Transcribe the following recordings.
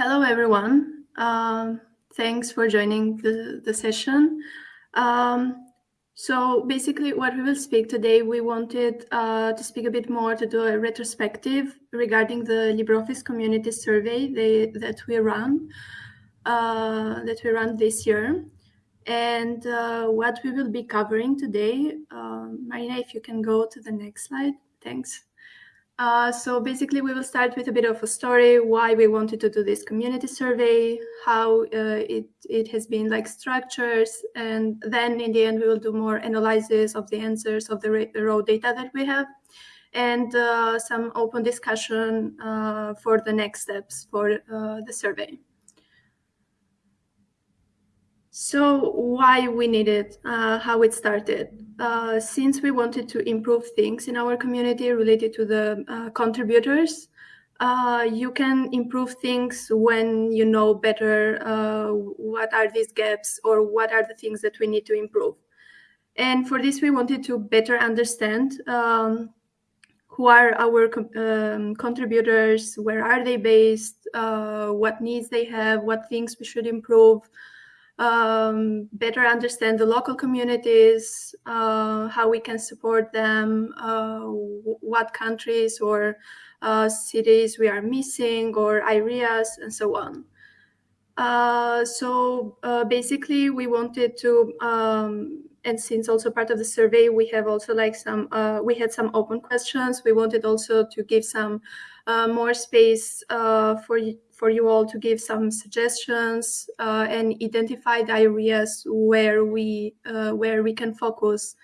Hello, everyone. Um, thanks for joining the, the session. Um, so basically what we will speak today, we wanted uh, to speak a bit more to do a retrospective regarding the LibreOffice community survey they, that we run, uh, that we run this year. And uh, what we will be covering today, uh, Marina, if you can go to the next slide, thanks. Uh, so basically, we will start with a bit of a story, why we wanted to do this community survey, how uh, it, it has been like structures, and then in the end, we will do more analysis of the answers of the raw data that we have, and uh, some open discussion uh, for the next steps for uh, the survey. So why we need it, uh, how it started. Uh, since we wanted to improve things in our community related to the uh, contributors, uh, you can improve things when you know better uh, what are these gaps or what are the things that we need to improve. And for this, we wanted to better understand um, who are our um, contributors, where are they based, uh, what needs they have, what things we should improve, um, better understand the local communities, uh, how we can support them, uh, what countries or uh, cities we are missing or areas and so on. Uh, so uh, basically we wanted to, um, and since also part of the survey, we have also like some, uh, we had some open questions. We wanted also to give some more space for for you all to give some suggestions uh, and identify the areas where we uh, where we can focus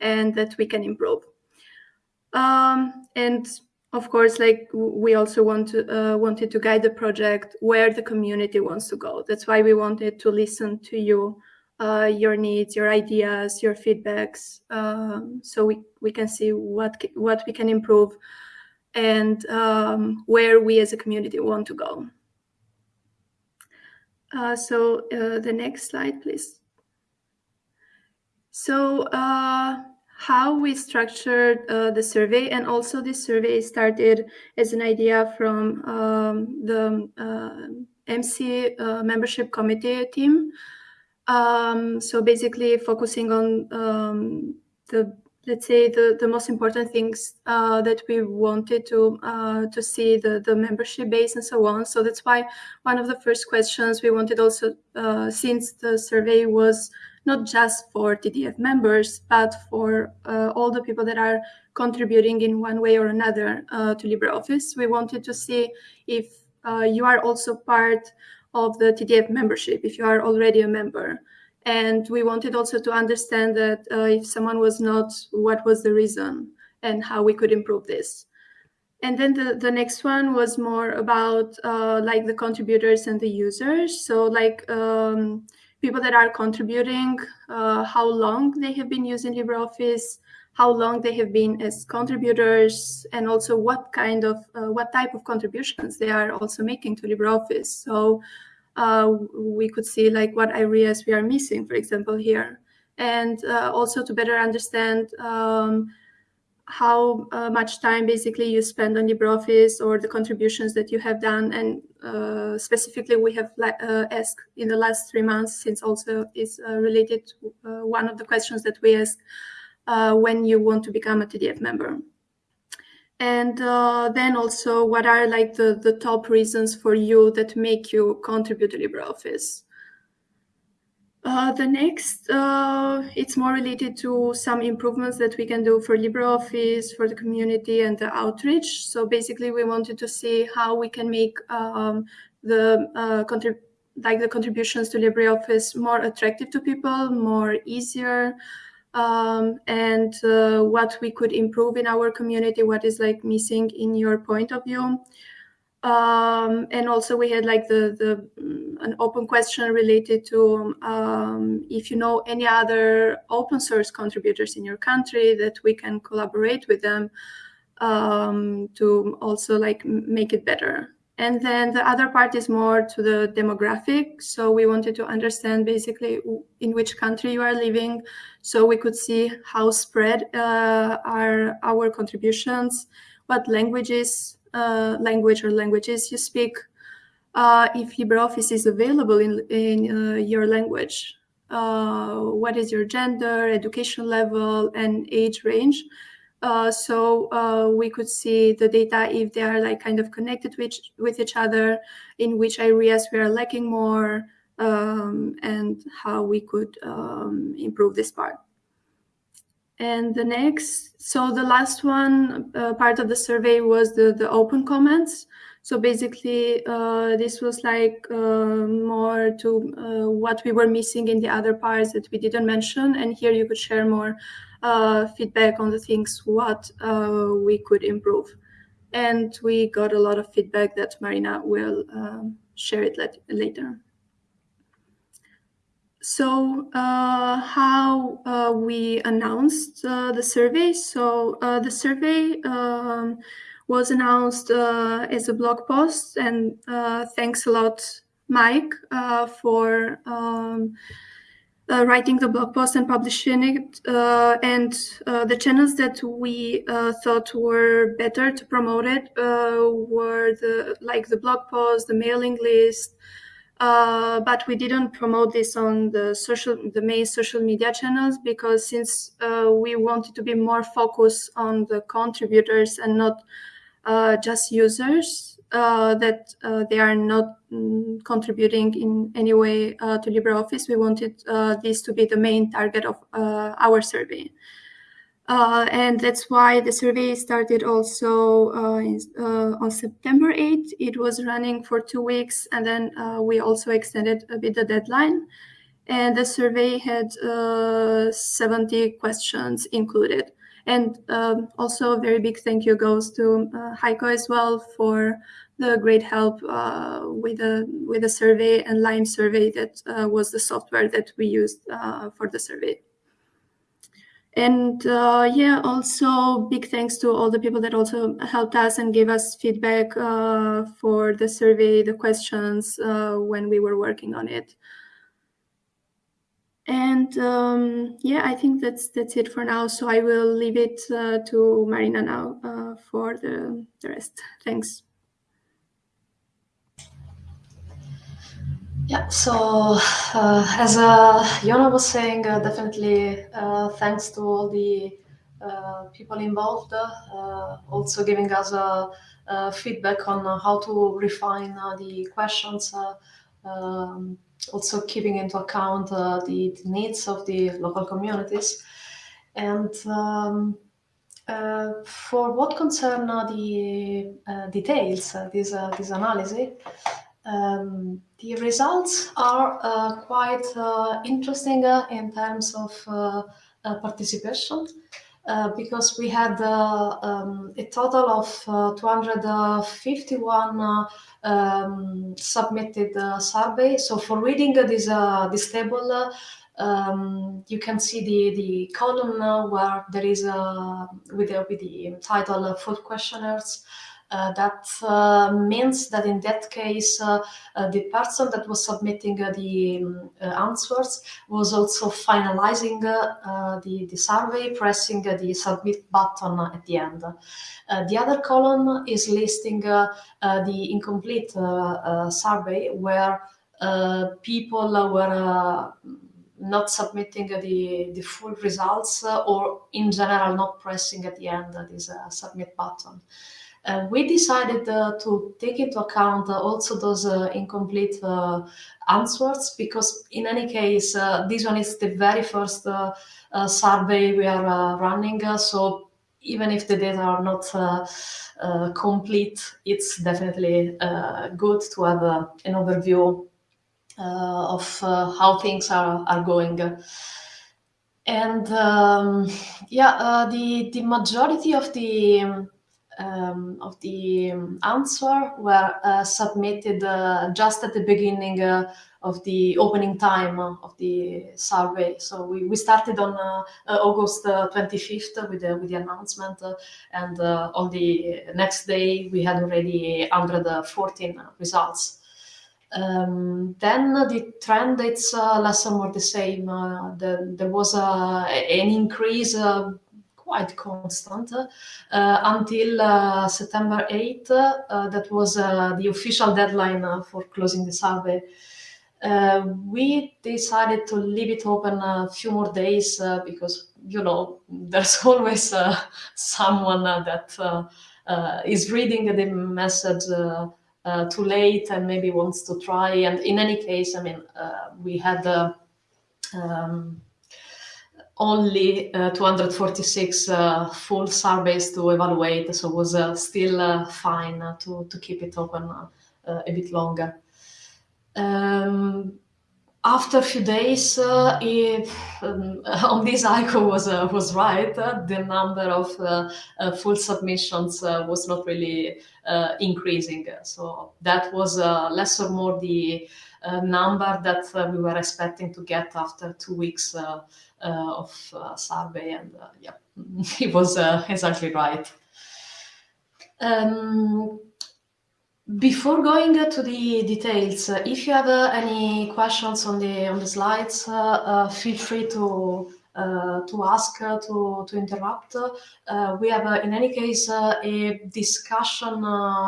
and that we can improve. Um, and of course, like we also want to uh, wanted to guide the project where the community wants to go. That's why we wanted to listen to you, uh, your needs, your ideas, your feedbacks, um, so we we can see what what we can improve and um, where we as a community want to go. Uh, so uh, the next slide, please. So uh, how we structured uh, the survey, and also this survey started as an idea from um, the uh, MC uh, membership committee team. Um, so basically focusing on um, the let's say the the most important things uh, that we wanted to uh, to see the the membership base and so on. So that's why one of the first questions we wanted also uh, since the survey was not just for TDF members but for uh, all the people that are contributing in one way or another uh, to LibreOffice we wanted to see if uh, you are also part of the TDF membership if you are already a member and we wanted also to understand that uh, if someone was not, what was the reason and how we could improve this. And then the, the next one was more about uh, like the contributors and the users. So like um, people that are contributing, uh, how long they have been using LibreOffice, how long they have been as contributors, and also what kind of, uh, what type of contributions they are also making to LibreOffice. So uh, we could see like what areas we are missing, for example, here. And uh, also to better understand um, how uh, much time basically you spend on LibreOffice or the contributions that you have done. And uh, specifically, we have uh, asked in the last three months, since also is uh, related to one of the questions that we ask when you want to become a TDF member. And uh, then also, what are like the, the top reasons for you that make you contribute to LibreOffice? Uh, the next, uh, it's more related to some improvements that we can do for LibreOffice, for the community and the outreach. So basically, we wanted to see how we can make um, the uh, like the contributions to LibreOffice more attractive to people, more easier, um, and uh, what we could improve in our community, what is like missing in your point of view. Um, and also we had like the, the mm, an open question related to um, if you know any other open source contributors in your country that we can collaborate with them um, to also like make it better. And then the other part is more to the demographic. So we wanted to understand basically in which country you are living, so we could see how spread uh, are our contributions, what languages, uh, language or languages you speak, uh, if LibreOffice is available in, in uh, your language. Uh, what is your gender, education level, and age range? Uh, so uh, we could see the data if they are like kind of connected with, with each other, in which areas we are lacking more, um, and how we could um, improve this part. And the next, so the last one uh, part of the survey was the, the open comments. So basically, uh, this was like uh, more to uh, what we were missing in the other parts that we didn't mention. And here you could share more feedback on the things what uh, we could improve. And we got a lot of feedback that Marina will um, share it later. So uh, how uh, we announced uh, the survey. So the survey um, was announced uh, as a blog post. And uh, thanks a lot, Mike, uh, for um, uh, writing the blog post and publishing it. Uh, and uh, the channels that we thought were better to promote it were the like the blog post, the mailing list. but we didn't promote this on the social, the main social media channels because since we wanted to be more focused on the contributors and not uh, just users uh, that uh, they are not mm, contributing in any way uh, to LibreOffice. We wanted uh, this to be the main target of uh, our survey. and that's why the survey started also in, on September 8th. It was running for two weeks, and then we also extended a bit the deadline. And the survey had 70 questions included. And um, also a very big thank you goes to uh, Heiko as well for the great help uh, with the with the survey and LimeSurvey that uh, was the software that we used uh, for the survey. And uh, yeah, also big thanks to all the people that also helped us and gave us feedback uh, for the survey, the questions when we were working on it. And um, yeah, I think that's that's it for now. So I will leave it uh, to Marina now uh, for the, the rest. Thanks. Yeah, so uh, as uh, was saying, uh, definitely uh, thanks to all the uh, people involved, uh, also giving us feedback on how to refine the questions. Um, also keeping into account the, the, needs of the local communities. And um, for what concern the details, this, this analysis, um, the results are uh, quite uh, interesting uh, in terms of participation. because we had um, a total of 251 um, submitted uh, survey. So for reading this uh, this table, um, you can see the the column where there is with the, with the title "Food Questionnaires." Uh, that uh, means that in that case, uh, uh the person that was submitting uh, the um, uh, answers was also finalizing the, the survey, pressing the submit button at the end. the other column is listing the incomplete survey where people were not submitting the, the full results or in general not pressing at the end this uh, submit button. Uh, we decided uh, to take into account uh, also those uh, incomplete uh, answers because in any case, uh, this one is the very first survey we are running. so even if the data are not complete, it's definitely good to have an overview of how things are, are going. And um, yeah, the, the majority of the um, of the answer were uh, submitted uh, just at the beginning uh, of the opening time of the survey. So we, we started on uh, uh, August 25th uh, with the, with the announcement and on the next day we had already 114 results. Um, then the trend it's less or more the same. The, there was an increase quite constant uh, until uh, September 8th. Uh, that was the official deadline for closing the survey. Uh, we decided to leave it open a few more days uh, because you know there's always uh, someone that is reading the message too late and maybe wants to try and in any case i mean we had um, only uh, 246 uh, full surveys to evaluate, so it was uh, still fine to, to keep it open a bit longer. Um, after a few days, uh, if um, on this Heiko was uh, was right, uh, the number of uh, uh, full submissions uh, was not really increasing. So that was less or more the number that we were expecting to get after two weeks Uh, of uh, survey, and uh, yeah, it was exactly right. Um, before going to the details, uh, if you have uh, any questions on the on the slides, uh, feel free to to ask to to interrupt. we have, in any case, a discussion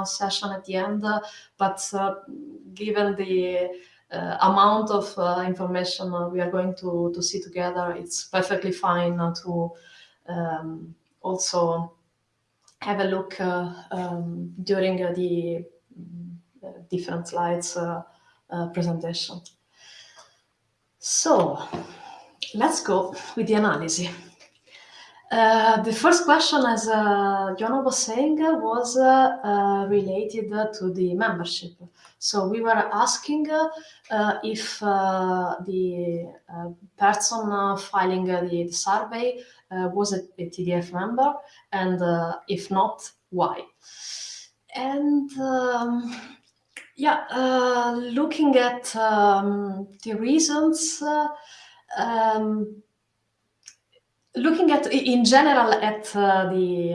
session at the end. but given the uh, amount of uh, information uh, we are going to, to see together, it's perfectly fine to um, also have a look um, during the different slides uh, uh, presentation. So let's go with the analysis. Uh, the first question, as uh, was saying, was uh, uh related to the membership. So we were asking if the person filing the, the survey was a, a, TDF member, and if not, why? And um, yeah, uh, looking at um, the reasons, uh, um, looking at in general at uh, the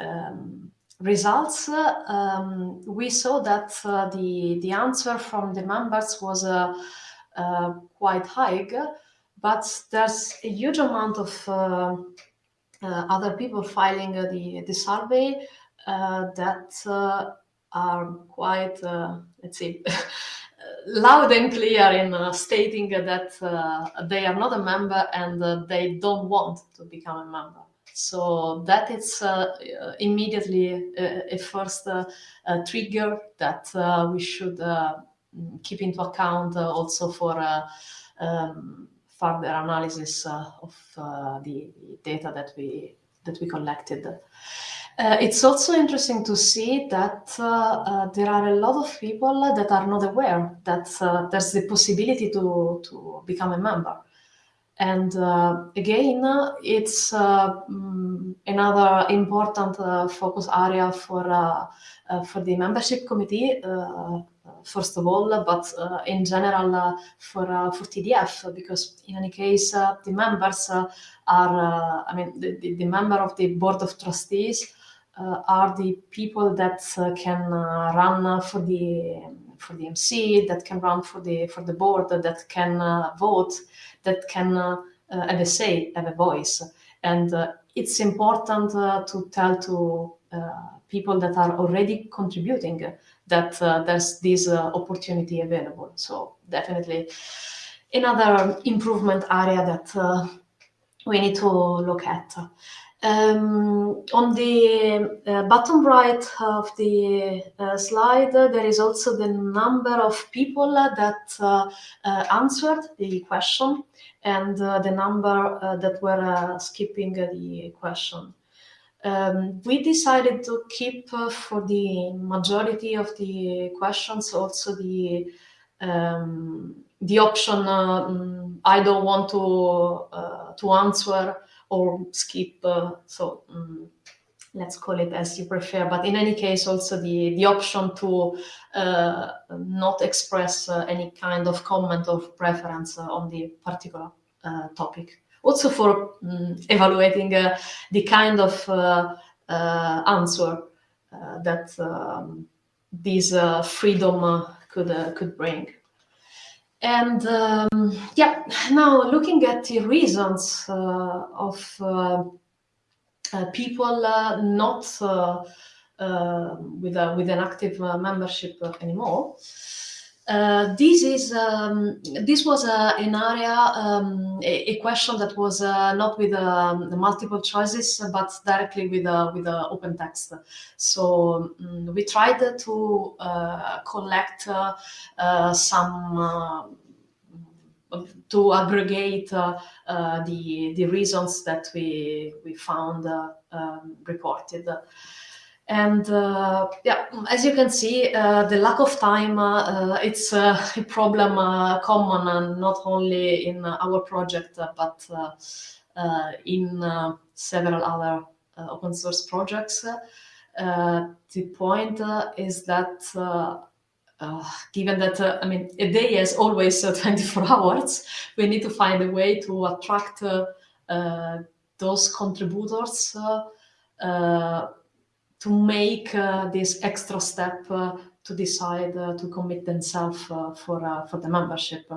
um, results, um, we saw that uh, the the answer from the members was uh, uh, quite high, but there's a huge amount of other people filing the the survey that are quite, let's say, loud and clear in uh, stating that uh, they are not a member and uh, they don't want to become a member. So that is uh, immediately a, a first uh, trigger that we should keep into account also for um, further analysis of the data that we that we collected. Uh, it's also interesting to see that uh, uh, there are a lot of people that are not aware that uh, there's the possibility to, to become a member. And uh, again, it's um, another important focus area for, for the membership committee, first of all, but in general for, for TDF, because in any case, the members are, I mean, the, the, member of the board of trustees uh, are the people that uh, can uh, run for the for the MC, that can run for the for the board, that can vote, that can have a say, have a voice, and it's important to tell to people that are already contributing that uh, there's this uh, opportunity available. So definitely another improvement area that uh, we need to look at. Um, on the uh, bottom right of the uh, slide, there is also the number of people that uh, uh answered the question and uh, the number uh, that were skipping the question. Um, we decided to keep for the majority of the questions also the um, the option I don't want to to answer or skip. Uh, so um, let's call it as you prefer. But in any case, also the, the option to uh, not express uh, any kind of comment or preference uh, on the particular uh, topic. Also for um, evaluating uh, the kind of answer that um, this freedom could, could bring. And um, yeah, now looking at the reasons uh, of uh, people not with a, with an active membership anymore. Uh, this is um, this was uh, an area um, a, a, question that was uh, not with um, multiple choices but directly with with open text. So um, we tried to uh, collect uh, uh, some to aggregate the the reasons that we we found um, reported and uh, yeah, as you can see, uh, the lack of time, uh, uh it's a problem uh, common and not only in our project, but in several other open source projects. the point is that uh, given that uh, I mean a day is always uh, 24 hours, we need to find a way to attract those contributors to make uh, this extra step uh, to decide uh, to commit themselves for for the membership.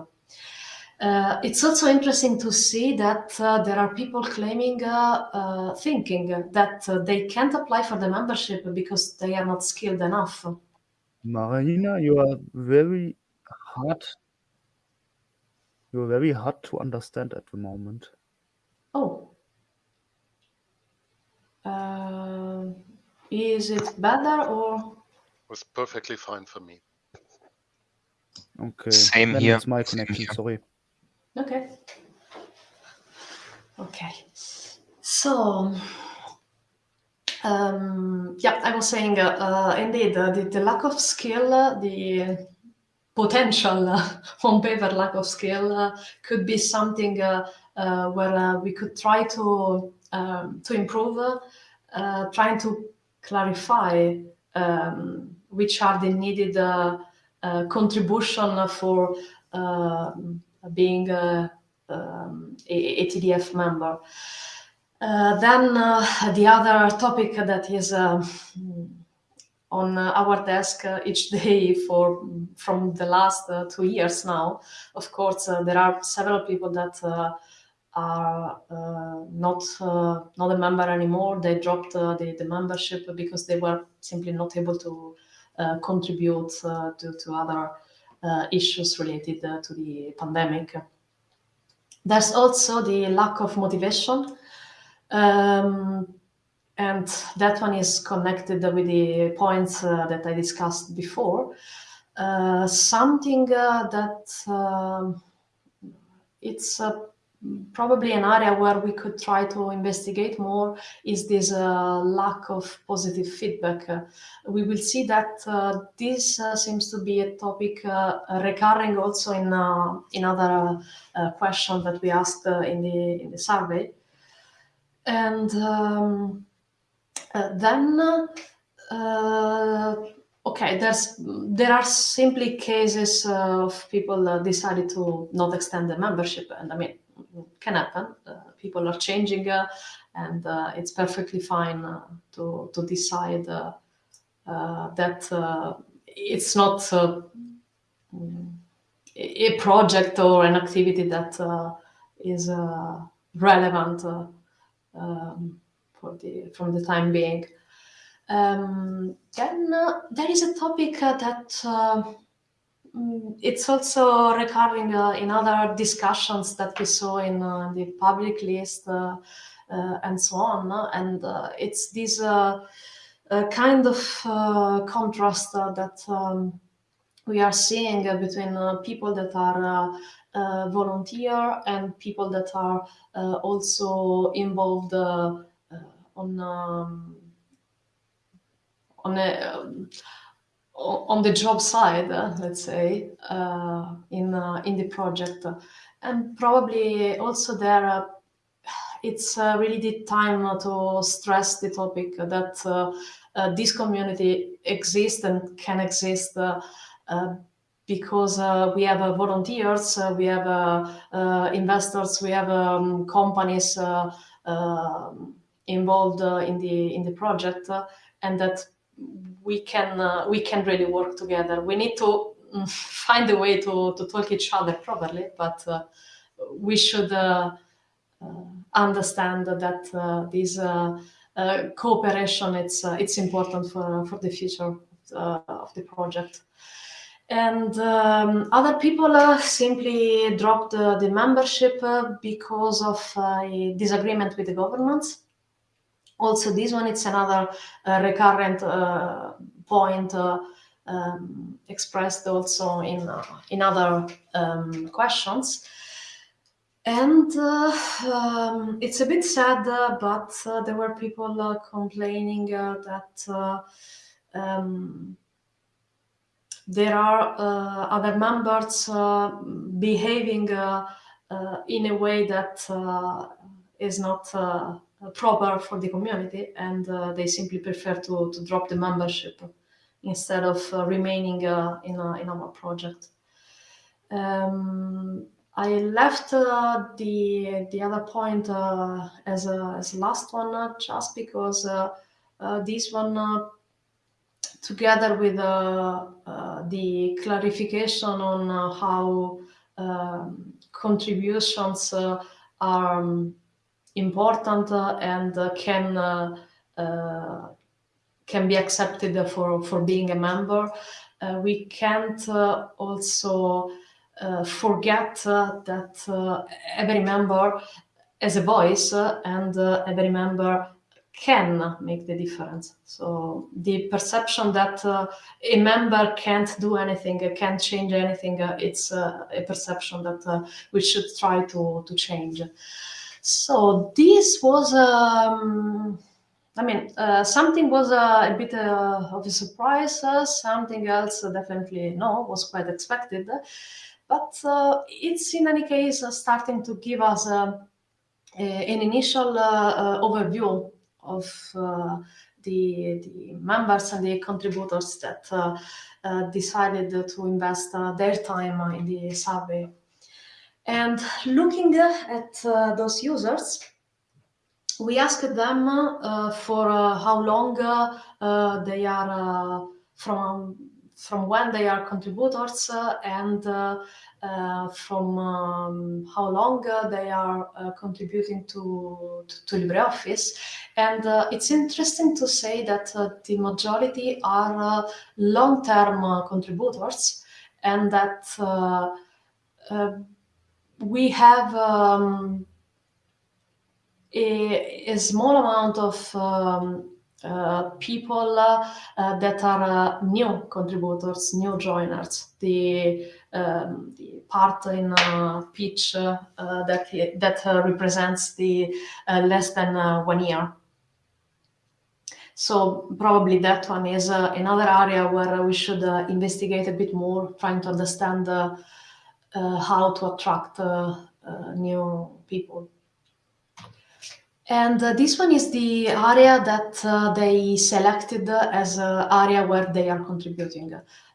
Uh, it's also interesting to see that uh, there are people claiming, uh, thinking that they can't apply for the membership because they are not skilled enough. Marina, you are very hard. You're very hard to understand at the moment. Oh. Is it better or? It Was perfectly fine for me. Okay. Same then here. It's my connection. Sorry. Okay. Okay. So, um, yeah, I was saying, uh, uh, indeed, uh, the, the, lack of skill, uh, the potential uh, on paper lack of skill uh, could be something where we could try to um, to improve, trying to clarify um, which are the needed uh, uh, contribution for uh, being a, um, a, TDF member. Uh, then uh, the other topic that is uh, on our desk each day for from the last two years now, of course, there are several people that are uh, not uh, not a member anymore. They dropped uh, the, the membership because they were simply not able to contribute to, to other issues related to the pandemic. There's also the lack of motivation. Um, and that one is connected with the points uh, that I discussed before. Uh, something uh, that um, it's probably an area where we could try to investigate more is this uh, lack of positive feedback. Uh, we will see that uh, this uh, seems to be a topic uh, recurring also in uh, in other questions that we asked in the in the survey. And um, then okay, there's there are simply cases of people decided to not extend the membership, and I mean can happen. Uh, people are changing, uh, and uh, it's perfectly fine to to decide that it's not a project or an activity that is relevant um, for the from the time being. Um, then uh, there is a topic uh, that uh, it's also recurring uh, in other discussions that we saw in uh, the public list uh, uh and so on. And uh, it's this uh, kind of contrast that um, we are seeing between people that are volunteer and people that are also involved on um, on a on the job side, uh, let's say, uh, in uh, in the project, and probably also there, it's really the time to stress the topic that this community exists and can exist because uh, we have uh, volunteers, uh, we have investors, we have um, companies um, involved in the in the project, and that we can uh, we can really work together. We need to mm, find a way to, to talk each other properly, but uh, we should uh, uh understand that uh, this cooperation it's it's important for for the future of the project and um, other people simply dropped the membership because of a disagreement with the government also this one it's another recurrent point um, expressed also in in other um, questions. And uh, um, it's a bit sad, uh, but uh, there were people uh, complaining uh, that uh, um, there are other members behaving in a way that is not proper for the community, and they simply prefer to, to drop the membership instead of remaining in, in our project. Um, I left uh, the the other point uh, as a as a last one uh, just because uh, uh, this one uh, together with the clarification on how um, contributions are um, important and can can be accepted for for being a member. we can't also uh, forget uh, that uh, every member has a voice and every member can make the difference. So the perception that uh, a member can't do anything, uh, can't change anything, uh, it's a perception that we should try to, to change. So this was, um, I mean, uh, something was uh, a bit uh, of a surprise, something else definitely no, was quite expected. But uh, it's in any case uh, starting to give us uh, an initial overview of the, the members and the contributors that decided to invest their time in the survey. And looking at those users, we asked them uh, for uh, how long uh, they are from from when they are contributors uh, and uh, uh, from um, how long they are contributing to, to, to, LibreOffice. And it's interesting to say that the majority are long-term contributors and that we have um, a, a, small amount of um, uh, people uh, that are uh, new contributors, new joiners. The, um, the part in pitch that that represents the less than one year. So probably that one is uh, another area where we should uh, investigate a bit more, trying to understand uh, how to attract new people. And uh, this one is the area that uh, they selected as an area where they are contributing.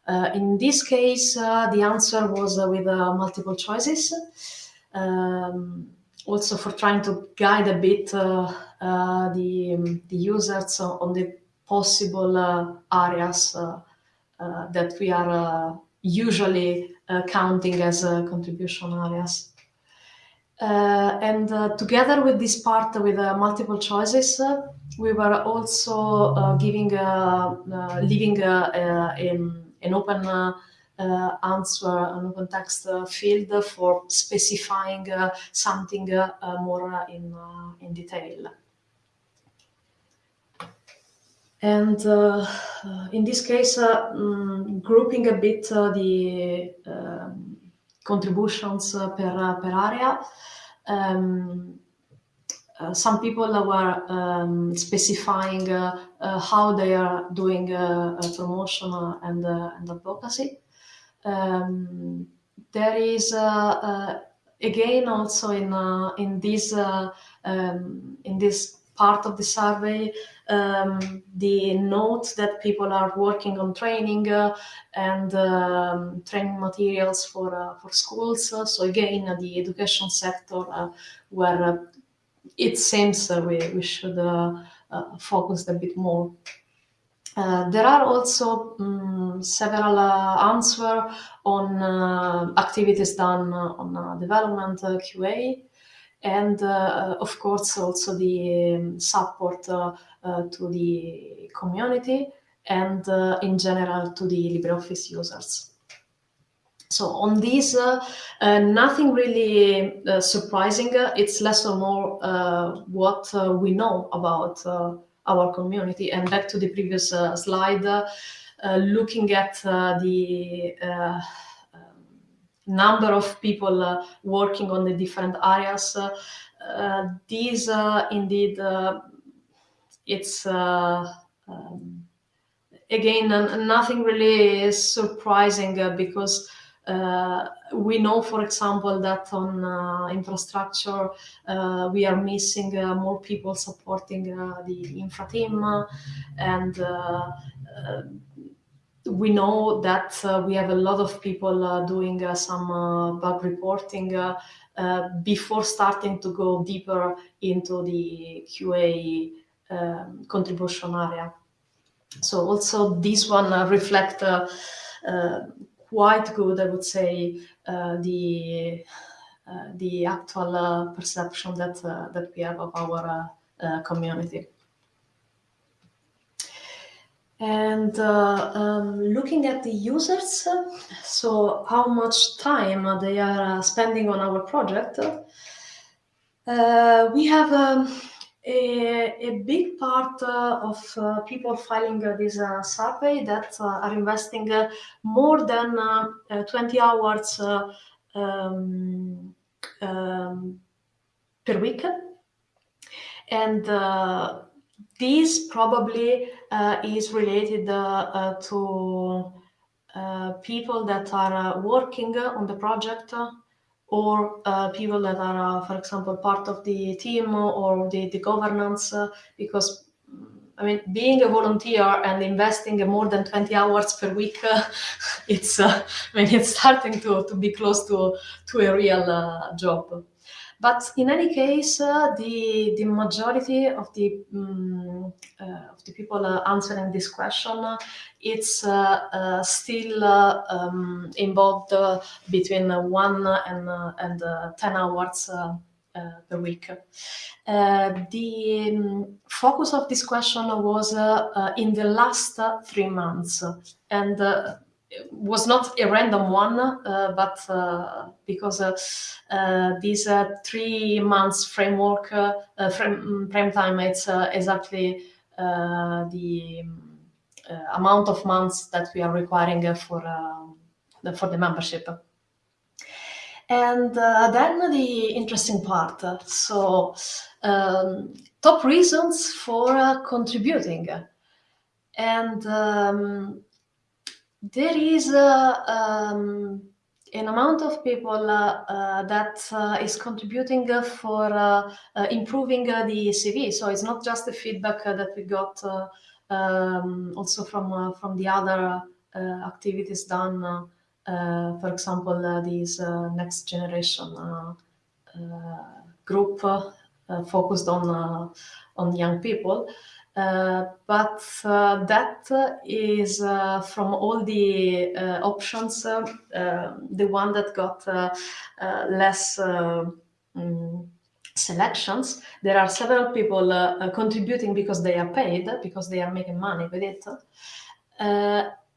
Uh, in this case, uh, the answer was uh, with uh, multiple choices. Um, also for trying to guide a bit the, um, the users on the possible areas that we are usually counting as contribution areas. Uh, and uh, together with this part with uh, multiple choices, we were also giving, leaving an, an open uh, answer an open text uh, field for specifying uh, something more in, in detail. And in this case, mm, grouping a bit the um, contributions per, per area, um, uh, some people were um, specifying uh, uh, how they are doing promotion and, and advocacy. Um, there is again also in in this um, in this part of the survey um, the note that people are working on training uh, and um, training materials for uh, for schools. so again, uh, the education sector uh, where uh, it seems we, we should focus a bit more. there are also um, several answers on activities done on development QA and uh, of course also the um, support uh, uh, Uh, to the community and uh, in general to the LibreOffice users. So on this, uh, uh, nothing really uh, surprising. It's less or more uh, what we know about our community. And back to the previous slide, looking at the um, number of people working on the different areas, these indeed, it's um, again nothing really is surprising because uh, we know, for example, that on uh, infrastructure, uh, we are missing more people supporting the infra team and we know that uh, we have a lot of people uh, doing uh, some bug reporting before starting to go deeper into the QA um, contribution area. So also this one reflect quite good, I would say, uh, the uh, the actual uh, perception that that we have of our community. And uh, um, looking at the users, so how much time they are spending on our project, uh, we have um, a, a big part uh, of uh, people filing uh, this uh, survey that uh, are investing uh, more than 20 hours um, um, per week. And this probably is related to people that are working on the project or uh, people that are, uh, for example, part of the team or the, the governance, uh, because I mean, being a volunteer and investing more than 20 hours per week, it's, uh, I mean, it's starting to, to be close to, to a real uh, job. But in any case, uh, the the majority of the um, uh, of the people uh, answering this question, it's still um, involved between one and and ten hours. Uh, per week. Uh, the um, focus of this question was uh, in the last three months, and was not a random one, uh, but uh, because uh, uh this uh, three months framework uh, frame, frame time, it's exactly the amount of months that we are requiring for the, for the membership. And then the interesting part. So um, top reasons for contributing. And um, there is um, an amount of people uh, uh, that uh, is contributing for uh, uh, improving uh, the CV. So it's not just the feedback that we got um, also from from the other activities done. for example, this next generation group focused on on young people. Uh, but uh, that is uh, from all the options the one that got less mm, selections. There are several people contributing because they are paid, because they are making money with it.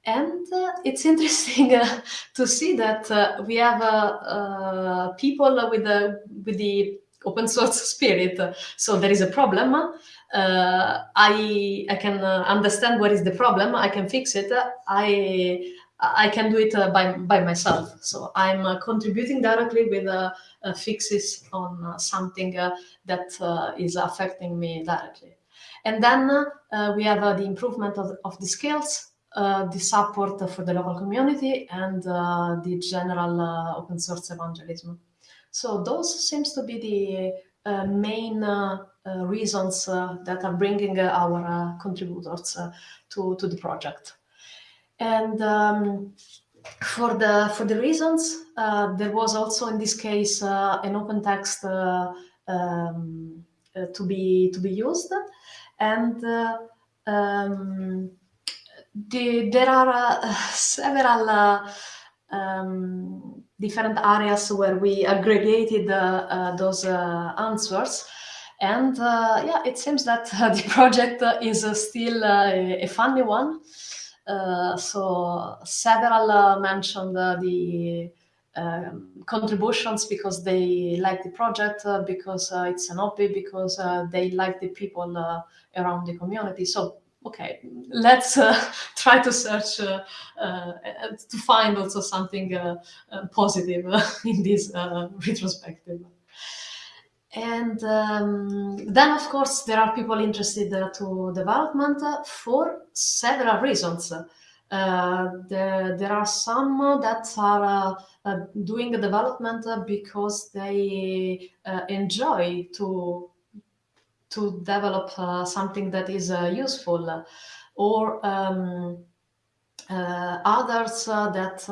And uh, it's interesting uh, to see that uh, we have people with the with the open source spirit. So there is a problem uh, I I can uh, understand what is the problem. I can fix it. I I can do it uh, by by myself. So I'm uh, contributing directly with uh, uh, fixes on something that is affecting me directly. And then we have the improvement of, of the skills, the support for the local community, and the general open source evangelism. So those seems to be the main uh, Uh, reasons uh, that are bringing uh, our uh, contributors uh, to, to the project. And um, for the for the reasons, there was also in this case an open text um, to be to be used, and um, the, there are several um, different areas where we aggregated those answers. And uh, yeah, it seems that uh, the project uh, is still a funny one. so several mentioned the um, contributions because they like the project, uh, because uh, it's an hobby, because uh, they like the people around the community. So okay, let's try to search to find also something positive in this retrospective. And um, then, of course, there are people interested uh, to development uh, for several reasons. Uh, there, there are some that are uh, doing the development because they uh, enjoy to to develop something that is useful, or um, others that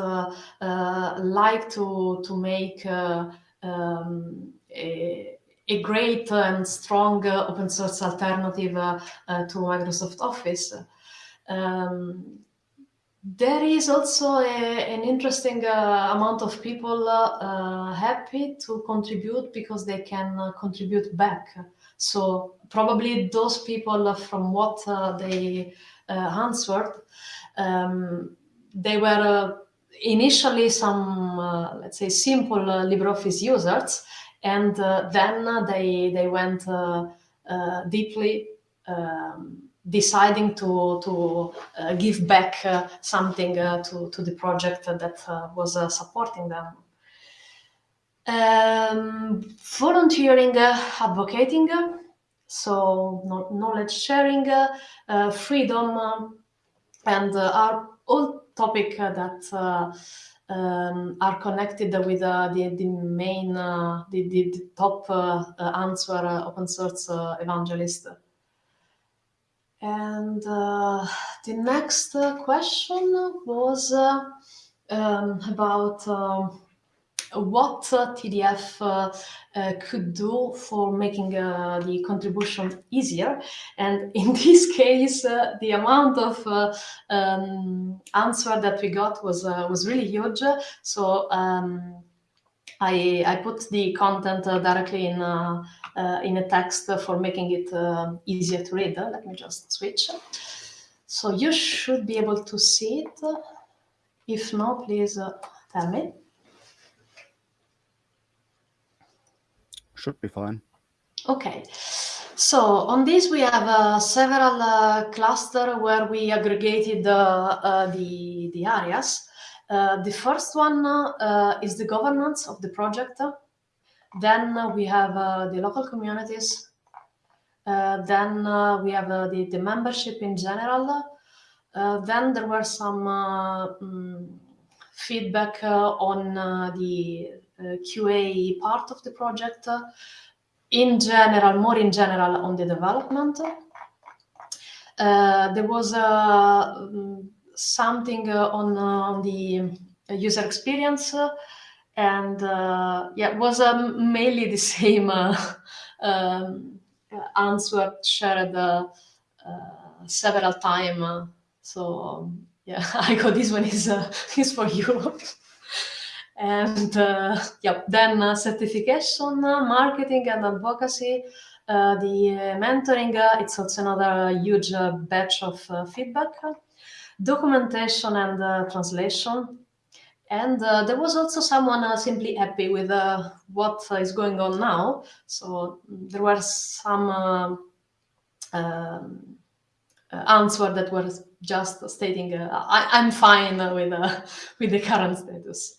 like to to make um, a, a great and strong uh, open source alternative uh, uh, to Microsoft Office. Um, there is also a, an interesting uh, amount of people uh, happy to contribute because they can uh, contribute back. So probably those people, from what they answered, um, they were initially some, let's say, simple LibreOffice users, and then they they went deeply. Um, deciding to to uh, give back uh, something uh, to to the project that uh, was uh, supporting them. Um, volunteering, uh, advocating, so knowledge sharing, freedom, and are all topic that. Um, are connected with the, the main, the, the, the, top answer open source evangelist. And uh, the next uh, question was uh, um, about um, what TDF uh, could do for making uh, the contribution easier. And in this case, uh, the amount of um, answer that we got was was really huge. So um, I, I put the content directly in uh, in a text for making it uh, easier to read. Let me just switch. So you should be able to see it. If no, please uh, tell me. Should be fine. Okay. So on this, we have uh, several uh, cluster where we aggregated uh, the, the areas. the first one is the governance of the project. Then we have uh, the local communities. Uh, then uh, we have the, the membership in general. then there were some mm, feedback on the QA part of the project. in general, more in general on the development. there was something on, on the user experience and uh, yeah, it was um, mainly the same uh, um, answer shared uh, uh several times. so um, yeah, I got this one is uh, is for you. And uh, yeah, then certification, marketing, and advocacy. the mentoring, it's also another huge batch of feedback. Documentation and translation and uh, there was also someone uh, simply happy with uh, what is going on now. So there were some uh, um, uh, answer that was just stating, uh, I, am fine with, with the current status.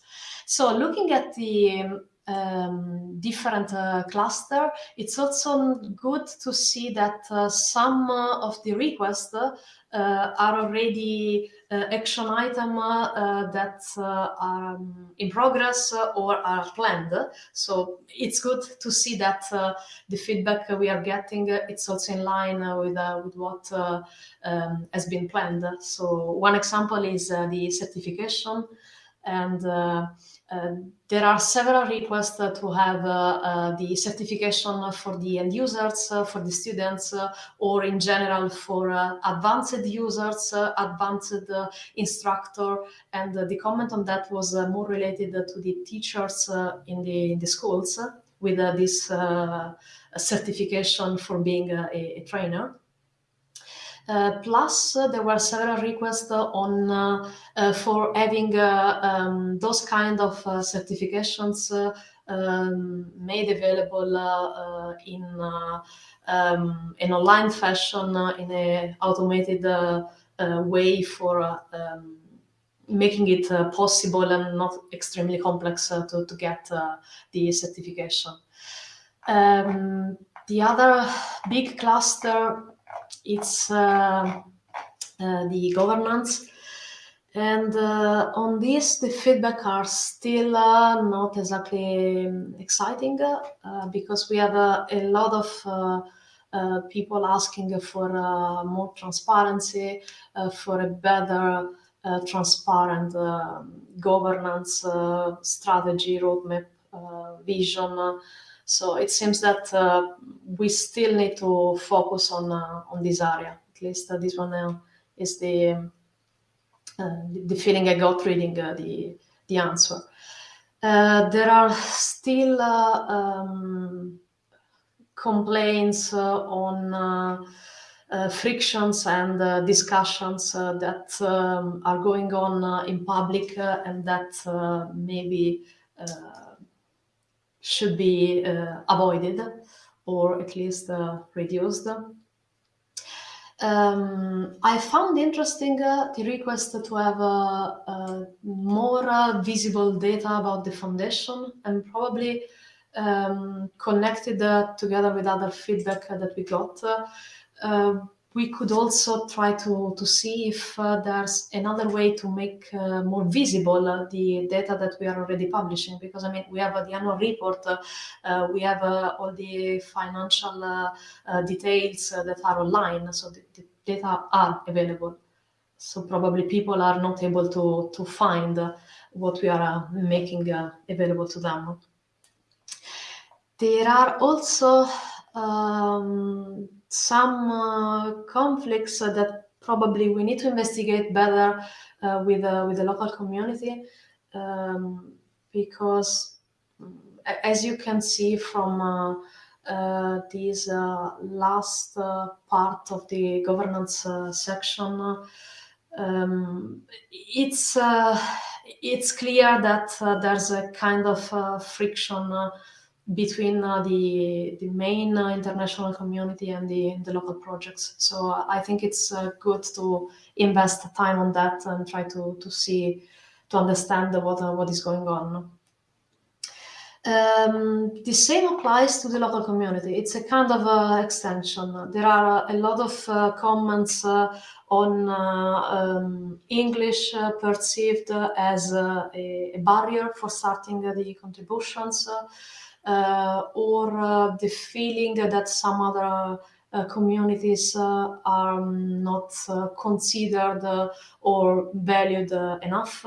So looking at the um, different uh, cluster, it's also good to see that uh, some uh, of the requests uh, are already uh, action item uh, that are in progress or are planned. So it's good to see that the feedback we are getting it's also in line with with what um, has been planned. So one example is the certification and Um, there are several requests to have uh, uh, the certification for the end users, uh, for the students, uh, or in general for advanced users, advanced instructor. And the comment on that was more related to the teachers in the, in the schools with this certification for being a, a trainer. Uh, plus, uh, there were several requests on uh, for having um, those kind of certifications um, made available in um, an online fashion in an automated way for um, making it uh, possible and not extremely complex uh, to, to get uh, the certification. Um, the other big cluster it's uh, uh, the governance. And uh, on this, the feedback are still not exactly exciting because we have a lot of uh, people asking for uh, more transparency, uh, for a better transparent governance strategy, roadmap, vision. So it seems that uh, we still need to focus on uh, on this area. At least uh, this one uh, is the uh, the feeling I got reading uh, the the answer. there are still um, complaints on frictions and discussions that um, are going on in public and that maybe should be uh, avoided or at least uh, reduced. Um, I found interesting uh, the request to have uh, uh, more uh, visible data about the foundation and probably um, connected together with other feedback that we got we could also try to, to see if uh, there's another way to make uh, more visible uh, the data that we are already publishing. Because I mean, we have uh, the annual report, uh, uh, we have all the financial details that are online, so the, the, data are available. So probably people are not able to, to find what we are making available to them. There are also um, some uh, conflicts that probably we need to investigate better uh, with uh, with the local community um, because as you can see from uh, uh, this uh, last part of the governance section um, it's it's clear that there's a kind of friction between uh, the the main uh, international community and the the local projects. So uh, I think it's uh, good to invest time on that and try to to see to understand what uh, what is going on. Um, the same applies to the local community. It's a kind of uh, extension. There are a lot of comments on um, English perceived as a, a, barrier for starting the contributions. Uh, or uh, the feeling that some other uh, communities are not considered or valued enough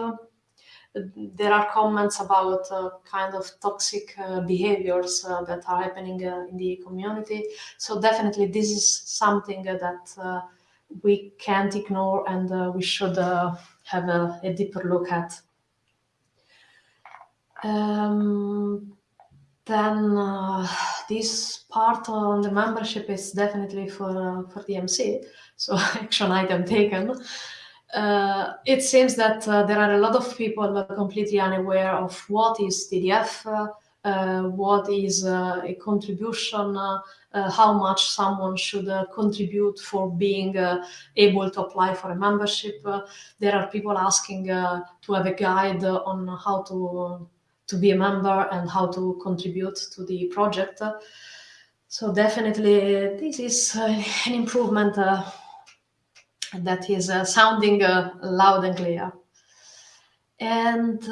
there are comments about uh, kind of toxic uh, behaviors uh, that are happening in the community. So definitely this is something that we can't ignore and we should have a, a, deeper look at. Um, then uh, this part on the membership is definitely for uh, for the MC. So action item taken. Uh, it seems that uh, there are a lot of people completely unaware of what is TDF, uh, uh, what is a contribution, how much someone should contribute for being able to apply for a membership. there are people asking to have a guide on how to to be a member and how to contribute to the project. So definitely this is uh, an improvement uh, that is uh, sounding loud and clear. And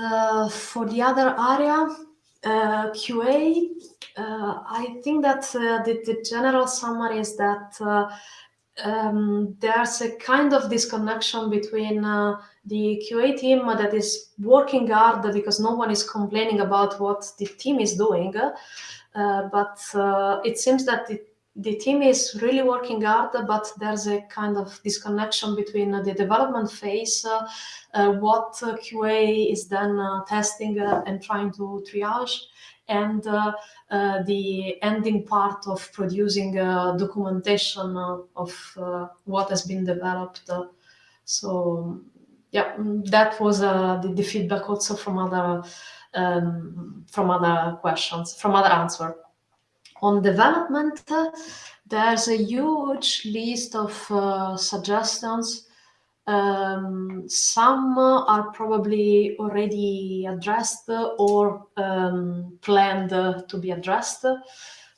for the other area, QA, I think that the, the, general summary is that um, there's a kind of disconnection between uh, the QA team that is working hard because no one is complaining about what the team is doing, uh, but uh, it seems that the, the team is really working hard, but there's a kind of disconnection between the development phase, uh, uh, what QA is then testing and trying to triage, and uh, uh, the ending part of producing documentation of uh, what has been developed. so yeah, mm, that was the, the, feedback also from other um, from other questions, from other answer. On development, there's a huge list of uh, suggestions um, some are probably already addressed or um, planned to be addressed,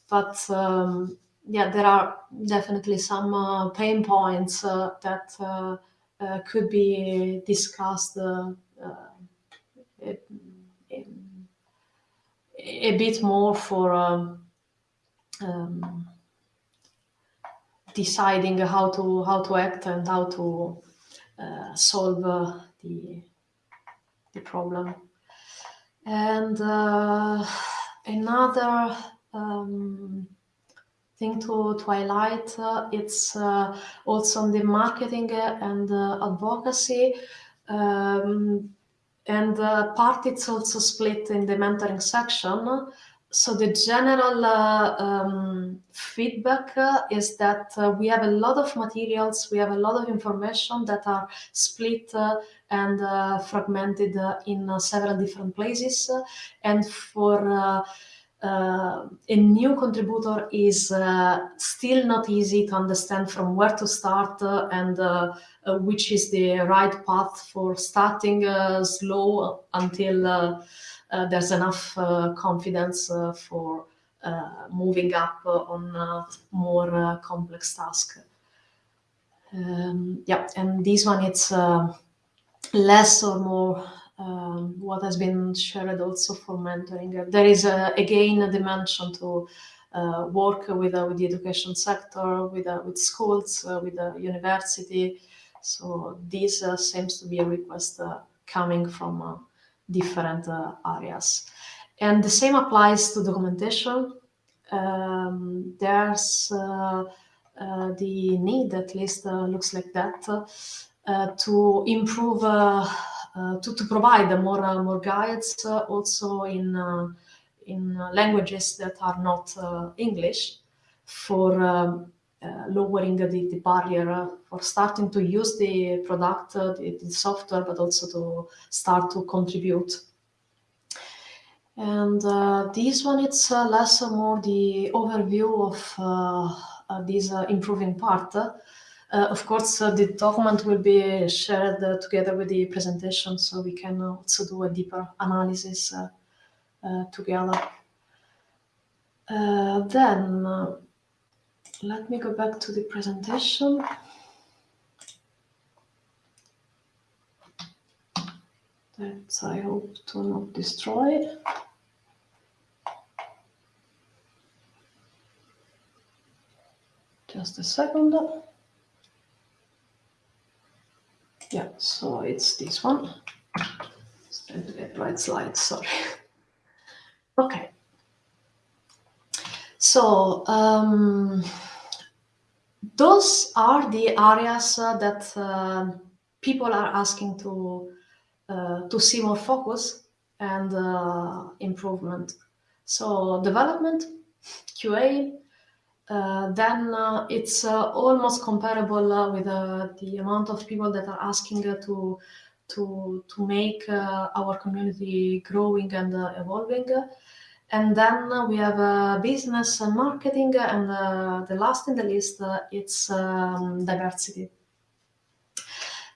but um, yeah, there are definitely some uh, pain points uh, that uh, uh could be discussed uh, a, a, bit more for um, um, deciding how to how to act and how to uh, solve uh, the, the problem. And uh, another um, thing to, to highlight, it's also on the marketing and advocacy. Um, and uh, part it's also split in the mentoring section so the general uh, um, feedback uh, is that uh, we have a lot of materials, we have a lot of information that are split uh, and uh, fragmented uh, in several different places. and for Uh, a new contributor is uh, still not easy to understand from where to start uh, and which is the right path for starting slow until uh, there's enough uh, confidence uh, for moving up on more complex tasks. Um, yeah, and this one it's less or more um, what has been shared also for mentoring. There is uh, again a dimension to uh, work with, uh, with the education sector, with, with schools, with the university. So this seems to be a request coming from different uh, areas. And the same applies to documentation. Um, there's uh, uh, the need, at least looks like that, to improve, Uh, to, to provide more, uh, more guides uh, also in, in languages that are not English for um, uh, lowering the, the barrier uh, for starting to use the product, uh, the, the, software, but also to start to contribute. And this one, it's less or more the overview of this improving part. Uh, of course, uh, the document will be shared uh, together with the presentation, so we can also do a deeper analysis together. then, let me go back to the presentation. That I hope to not destroy. Just a second. Yeah, so it's this one. It's the right slide, sorry. Okay. So, um, those are the areas uh, that uh, people are asking to uh, to see more focus and uh, improvement. So development, QA, uh, then uh, it's almost comparable with the amount of people that are asking to to to make our community growing and evolving. And then we have uh, business and marketing, and uh, the last in the list, uh, it's um, diversity.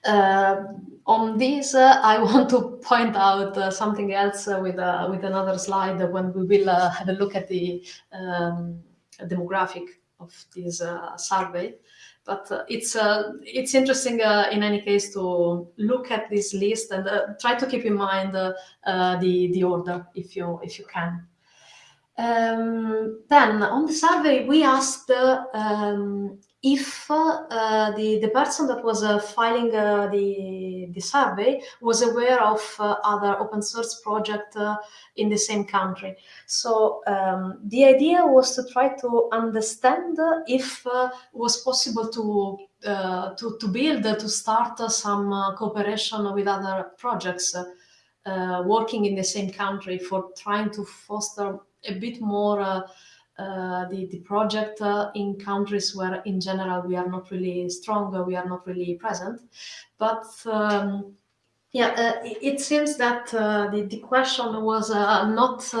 Uh, on this, uh, I want to point out uh, something else with with another slide when we will have a look at the um, demographic of this uh, survey. But uh, it's uh, it's interesting in any case to look at this list and try to keep in mind the the order if you if you can. Um, then on the survey, we asked um, if uh, the, the person that was uh, filing uh, the, the survey was aware of uh, other open source project uh, in the same country. So um, the idea was to try to understand if uh, it was possible to, to, to build, to start some cooperation with other projects working in the same country for trying to foster a bit more uh, the, the project uh, in countries where in general we are not really strong, we are not really present. But um, yeah, uh, it, seems that uh, the, the question was uh, not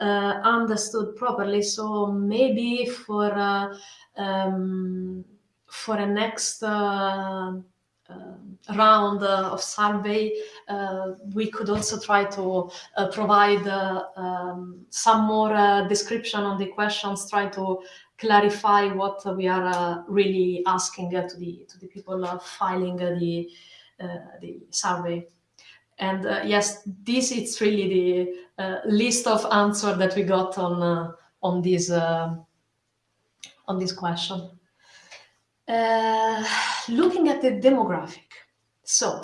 understood properly. So maybe for um, for a next uh, round uh, of survey, uh, we could also try to provide um, some more description on the questions, try to clarify what we are really asking to the to the people filing the the survey. And uh, yes, this is really the uh, list of answer that we got on uh, on this on this question. Uh, looking at the demographic. So,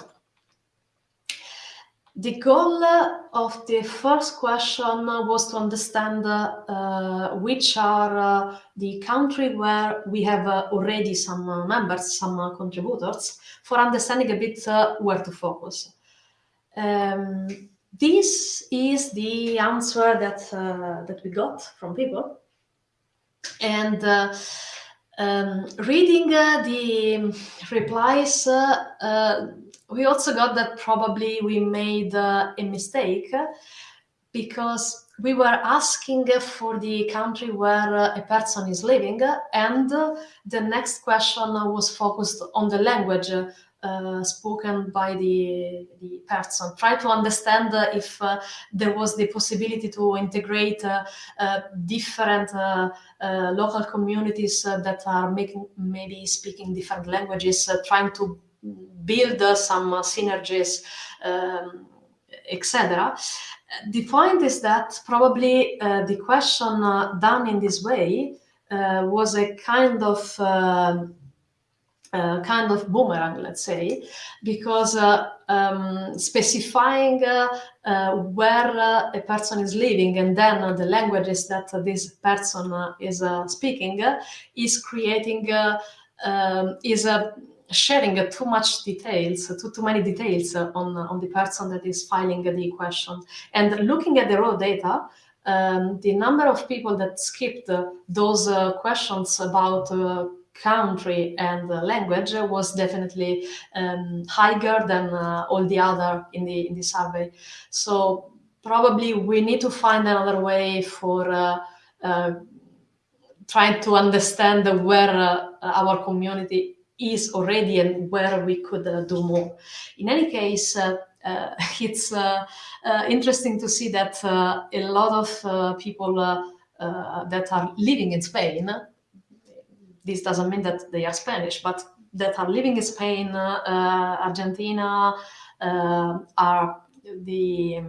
the goal of the first question was to understand uh, which are uh, the country where we have uh, already some uh, members, some contributors, for understanding a bit where to focus. Um, this is the answer that that we got from people, and um, reading uh, the replies, uh, uh, we also got that probably we made a mistake because we were asking for the country where a person is living and the next question was focused on the language spoken by the, the person. Try to understand uh, if uh, there was the possibility to integrate uh, uh, different uh, local communities that are making maybe speaking different languages, trying to build some synergies, um, etc. The point is that probably the question done in this way was a kind of uh, kind of boomerang, let's say, because uh, um, specifying uh, uh where uh, a person is living and then the languages that this person is speaking is creating, um, is sharing too much details, too, too many details on, on the person that is filing the question. And looking at the raw data, um, the number of people that skipped those questions about country and language was definitely um, higher than uh, all the other in the in the survey. So probably we need to find another way for uh, uh, trying to understand where uh, our community is already and where we could uh, do more. In any case. Uh, it's interesting to see that a lot of people that are living in Spain this doesn't mean that they are Spanish, but that are living in Spain, uh, Argentina, uh, are the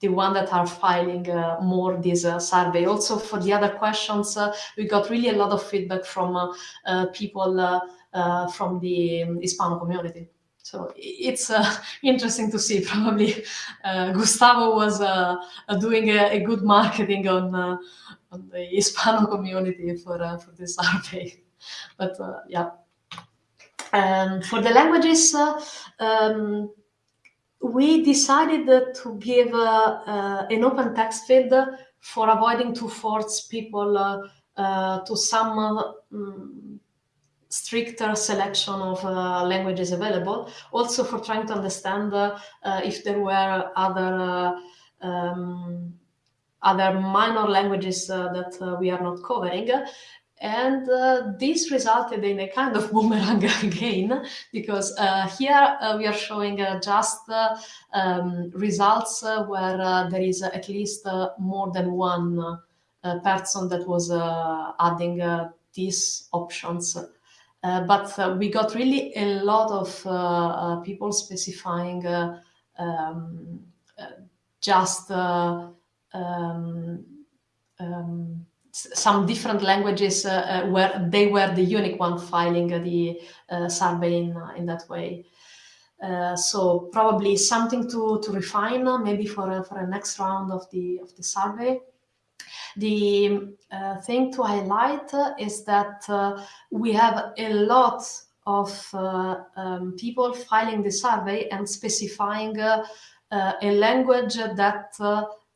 the one that are filing uh, more this uh, survey. Also for the other questions, uh, we got really a lot of feedback from uh, people from the Hispano community. So it's interesting to see. Probably Gustavo was doing a, a, good marketing on, on the Hispano community for, for this survey but uh, yeah. And for the languages, uh, um, we decided to give uh, an open text field for avoiding to force people to some um, stricter selection of uh, languages available. Also for trying to understand uh, uh, if there were other um, other minor languages that we are not covering. And uh, this resulted in a kind of boomerang again, because uh, here uh, we are showing uh, just uh, um, results uh, where there is at least more than one person that was adding these options. but we got really a lot of people specifying um, just um, um, some different languages uh, where they were the unique one filing the survey in, in that way. Uh, so probably something to, to refine uh, maybe for, uh, for a next round of the, of the survey. The uh, thing to highlight uh, is that we have a lot of um, people filing the survey and specifying a language that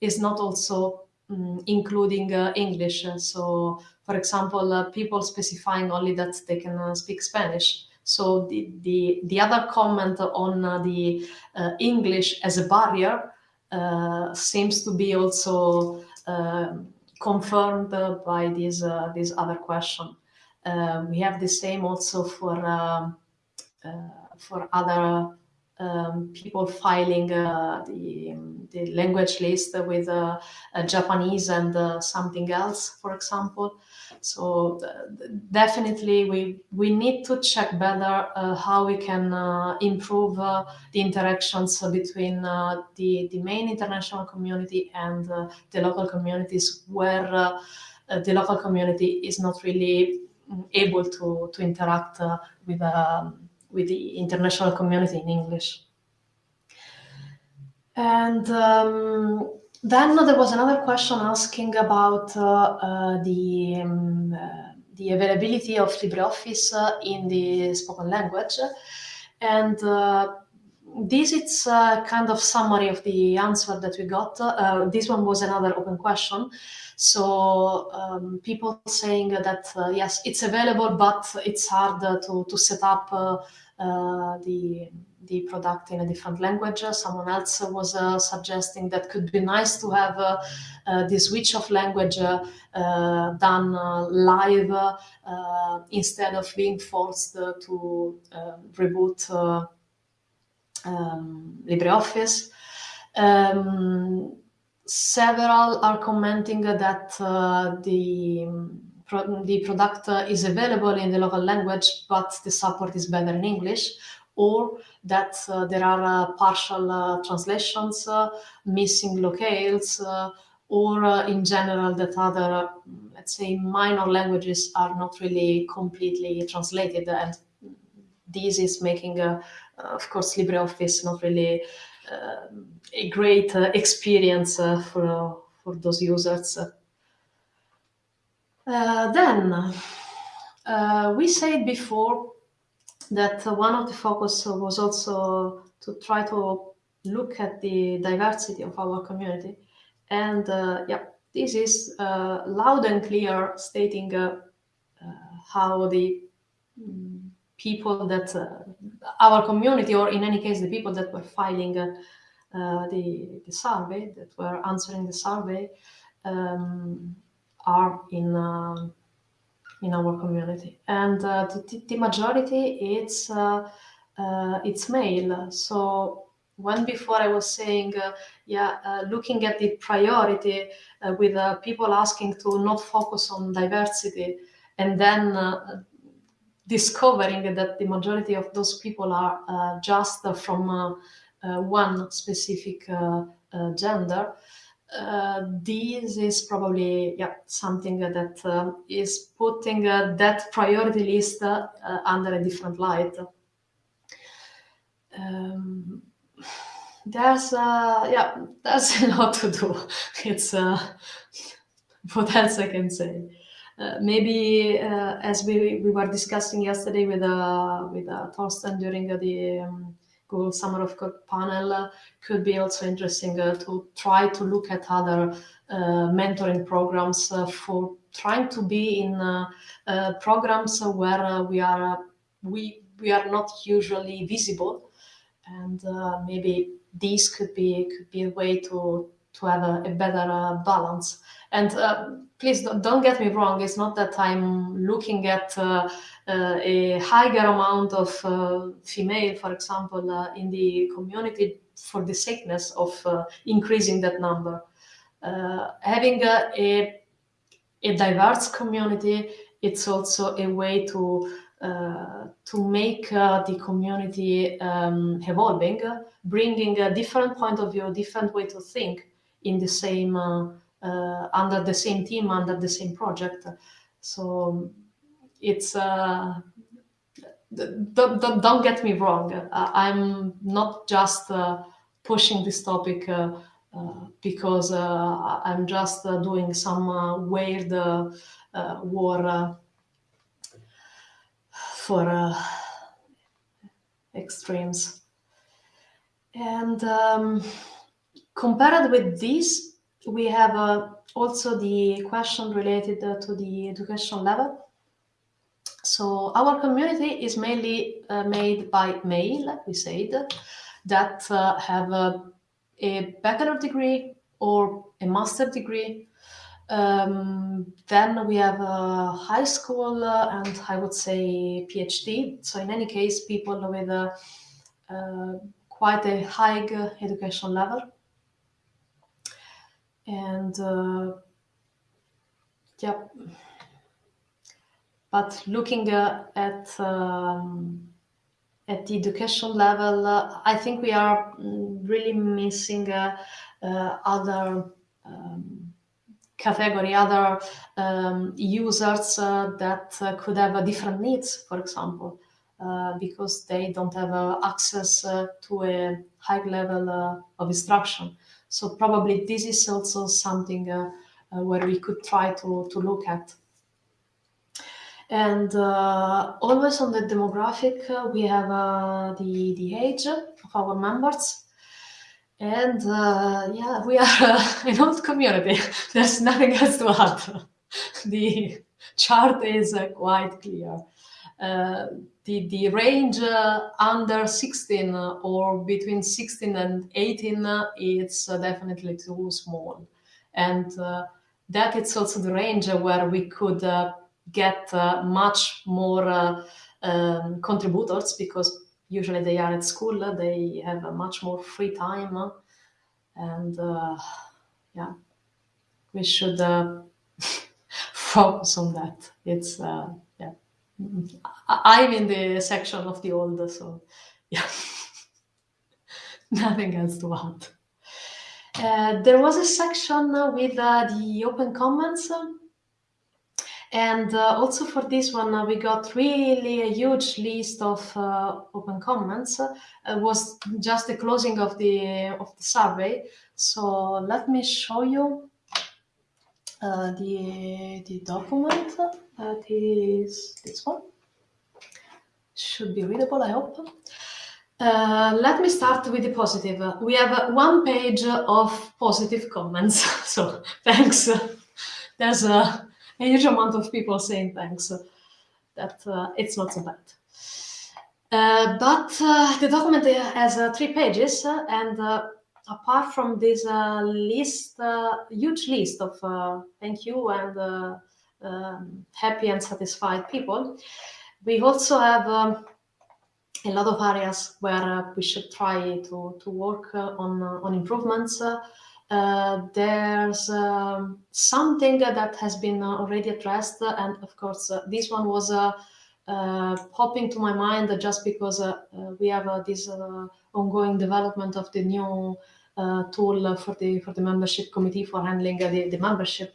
is not also um, including English. So, for example, people specifying only that they can speak Spanish so the, the, the other comment on uh, the uh, English as a barrier uh, seems to be also um, confirmed by this, uh, this other question. Uh, we have the same also for, um, for other um, people filing uh, the, the language list with uh, Japanese and uh, something else, for example. So definitely we, we need to check better uh, how we can uh, improve uh, the interactions between the, the main international community and the local communities where the local community is not really mm, able to, to interact with um, with the international community in English. And um, then there was another question asking about uh, uh, the, um, uh, the availability of LibreOffice uh, in the spoken language. And uh, this is a kind of summary of the answer that we got. Uh, this one was another open question. So um, people saying that, yes, it's available, but it's hard to, to set up uh, the the product in a different language. Someone else was uh, suggesting that could be nice to have uh, uh, the switch of language uh, done live instead of being forced to reboot um, LibreOffice. Um, several are commenting that the pro the product uh, is available in the local language, but the support is better in English, or that uh, there are uh, partial uh, translations, uh, missing locales, uh, or in general that other, let's say, minor languages are not really completely translated. And this is making, of course, LibreOffice not really a great experience for, for those users. Uh, then, uh, we said before that one of the focus was also to try to look at the diversity of our community. And uh, yeah, this is uh, loud and clear stating uh, uh, how the mm, people that uh, our community, or in any case, the people that were filing uh, uh, the, the survey, that were answering the survey, um, are in uh, in our community, and uh, the, the, majority it's uh, it's male. So when before I was saying, yeah, looking at the priority with people asking to not focus on diversity, and then discovering that the majority of those people are uh, just uh, from uh, one specific gender, uh, this is probably yeah something that uh, is putting uh, that priority list uh, under a different light. Um, there's uh, yeah there's a lot to do. It's uh, what else I can say. Maybe as we, we were discussing yesterday with uh, with Thorsten during the um, Google Summer of Code panel uh, could be also interesting uh, to try to look at other uh, mentoring programs for trying to be in programs where we are we we are not usually visible. And maybe this could be could be a way to to have a, a better uh, balance. And uh, please don't, get me wrong, it's not that I'm looking at uh, uh a higher amount of uh, female, for example, uh, in the community for the sickness of increasing that number. having a, a, a, diverse community, it's also a way to to make the community um, evolving, bringing a different point of view, different way to think, in the same uh, uh, under the same team, under the same project. So it's uh, don't, get me wrong. Uh, I'm not just uh, pushing this topic uh, uh because uh, I'm just doing some weird war for extremes. And um, compared with this, we have uh, also the question related uh, to the education level. So our community is mainly uh, made by male, we said, that uh, have a, a bachelor degree or a master degree. Um, then we have a high school uh, and I would say PhD. So in any case, people with uh, quite a high education level and uh, yeah but looking uh, at um, at the education level uh, i think we are really missing uh, uh, other um, category other um, users uh, that could have different needs for example because they don't have access to a high level of instruction so probably this is also something uh, uh, where we could try to, to look at. And uh, always on the demographic, uh, we have uh, the, the age of our members. And yeah, we are an old community. There's nothing else to add. the chart is quite clear. Uh, the, the range uh, under 16 uh, or between 16 and 18 it's definitely too small. And that it's also the range where we could get much more um, contributors because usually they are at school, they have a much more free time, and uh, yeah, we should uh, focus on that. It's uh, I'm in the section of the old, so yeah, nothing else to add. Uh, there was a section with uh, the open comments. And uh, also for this one, uh, we got really a huge list of uh, open comments. it was just the closing of the of the survey. So let me show you uh, the the document. That is this one should be readable, I hope. Uh, let me start with the positive. We have one page of positive comments, so thanks. There's a, a, huge amount of people saying thanks. That uh, it's not so bad. Uh, but uh, the document has uh, three pages, and uh, apart from this list, huge list of thank you and um, happy and satisfied people, we also have um, a lot of areas where uh, we should try to, to work uh, on, uh, on improvements. Uh, there's um, something that has been already addressed, and of course, this one was popping to my mind just because we have this ongoing development of the new uh, tool for the for the membership committee for handling uh, the, the membership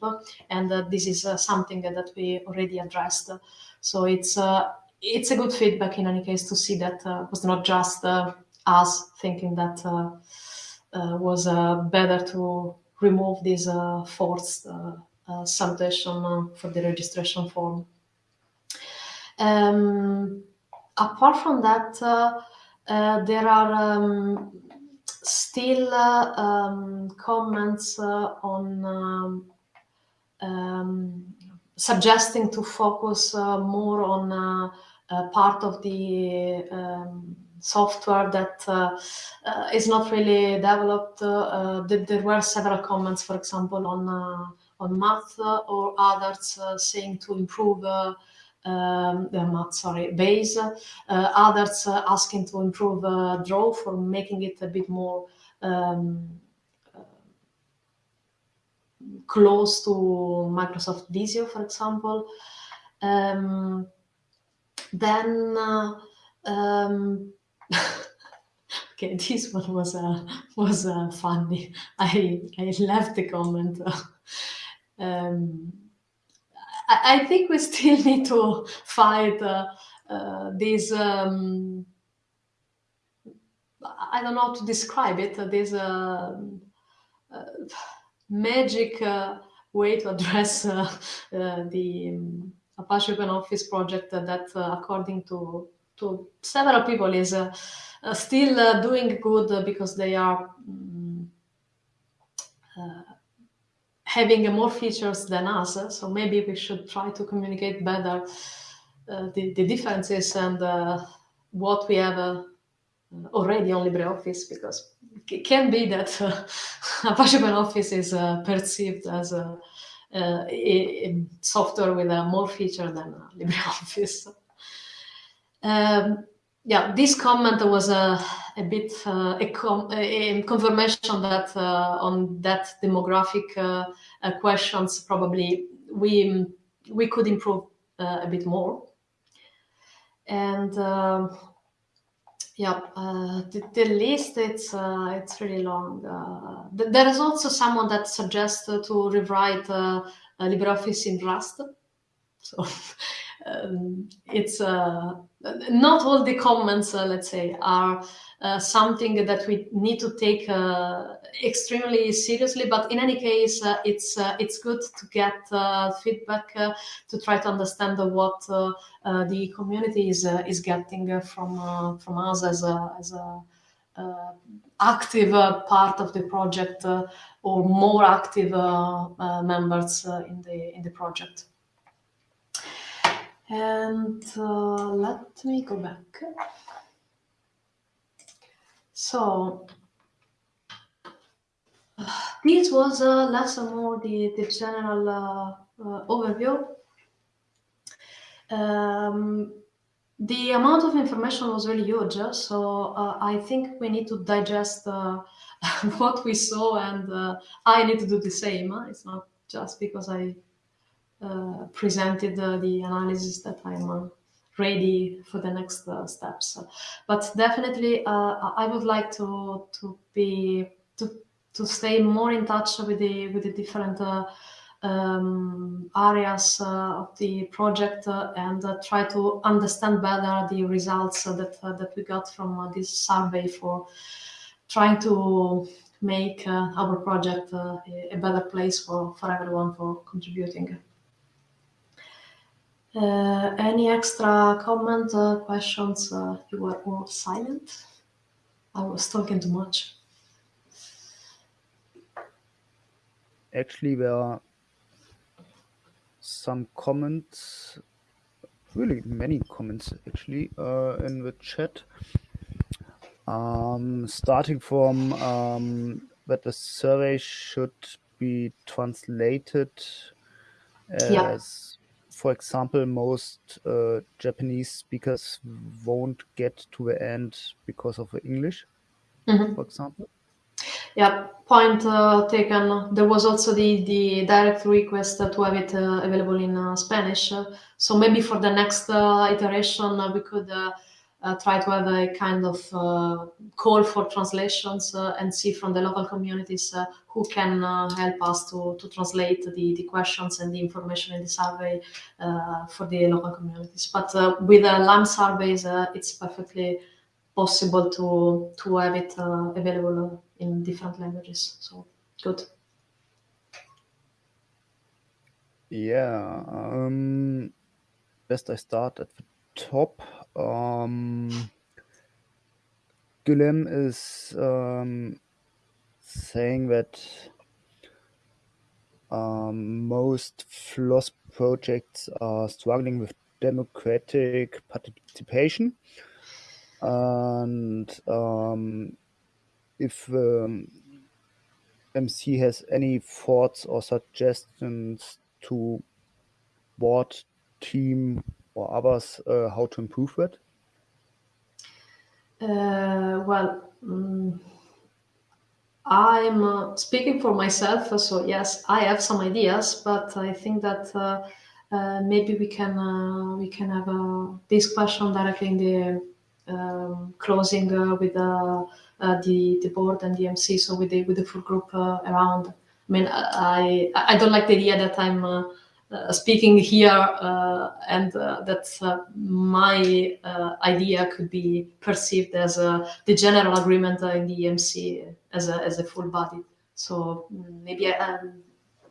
and uh, this is something that we already addressed so it's it's a good feedback in any case to see that uh, was not just uh, us thinking that uh, uh was uh, better to remove this uh, forced salutation for the registration form. Um, apart from that, there are um, still um, comments on um, um, suggesting to focus more on uh, part of the um, software that uh, uh, is not really developed. there were several comments, for example, on on math or others saying to improve um, sorry, base. Uh, others uh, asking to improve uh, draw for making it a bit more um, close to Microsoft Visio, for example. Um, then uh, um, Okay, this one was uh, was uh, funny. I I left the comment. um, I, think we still need to fight uh, uh, this. Um, I don't know how to describe it. This uh, uh, magic way to address the um, Apache OpenOffice project that, according to to several people, is uh, still uh, doing good because they are um, having more features than us. So maybe we should try to communicate better the, the differences and what we have already on LibreOffice because it can be that uh, Apache OpenOffice is uh, perceived as a, uh, a, a, software with a more feature than LibreOffice. Um, yeah, this comment was a, a bit uh, a, a, confirmation that uh, on that demographic uh, uh questions probably we we could improve uh, a bit more. And um, yeah, uh, the, the, list it's it's really long. Th there is also someone that suggests to rewrite LibreOffice in Rust. So um, it's uh, not all the comments, uh, let's say, are uh, something that we need to take uh, extremely seriously. But in any case, uh, it's uh, it's good to get uh, feedback uh, to try to understand what uh, the community is is getting from from us as a as a active part of the project or more active members in the in the project. And uh, let me go back. So this was uh, less or more the, the general uh, uh, overview. Um, the amount of information was really huge, so uh, I think we need to digest uh, what we saw and uh, I need to do the same. It's not just because I uh, presented uh, the analysis that I'm uh, ready for the next steps. But definitely, I would like to to be to to stay more in touch with the with the different um, areas uh, of the project uh, and uh, try to understand better the results that that we got from this survey for trying to make our project a better place for, for everyone for contributing. Uh, any extra comments, uh, questions? Uh, you were all silent. I was talking too much. Actually, there are some comments, really many comments actually, uh, in the chat. Um, starting from um, that the survey should be translated as yeah for example, most uh, Japanese speakers won't get to the end because of the English, mm-hmm. for example. Yeah, point uh, taken. There was also the, the direct request to have it uh, available in uh, Spanish. So maybe for the next uh, iteration, uh, we could uh, try to have a kind of uh, call for translations uh, and see from the local communities uh, who can uh, help us to, to translate the, the questions and the information in the survey uh, for the local communities. But with the LimeSurveys, it's perfectly possible to, to have it available in different languages. So good. Yeah, um, best I start at the top um, is um, saying that um, most FLOSS projects are struggling with democratic participation. And um, if um, MC has any thoughts or suggestions to what team or others uh, how to improve it? Uh, well, um, I'm uh, speaking for myself, so yes, I have some ideas, but I think that uh, uh, maybe we can uh, we can have this question directly in the um, closing with the uh, the board and the MC, so with the with the full group uh, around. I mean, I I don't like the idea that I'm uh, uh, speaking here uh, and uh, that my idea could be perceived as the general agreement in the EMC as a, as a full body. So mm, maybe I, um,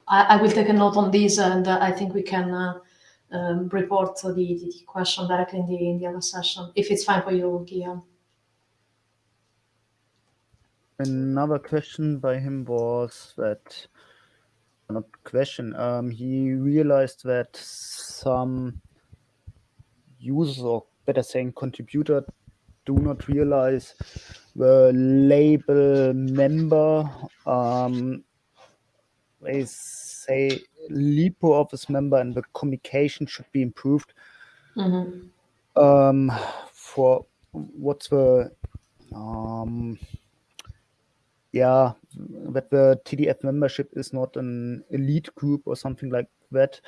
I, I, will take a note on this and I think we can um, report the, the, question directly in the, in the other session, if it's fine for you, Guillaume. Another question by him was that not question. Um, he realized that some users, or better saying contributor, do not realize the label member. Um, they say LibreOffice member and the communication should be improved. Mm -hmm. um, for what's the um, yeah, that the TDF membership is not an elite group or something like that.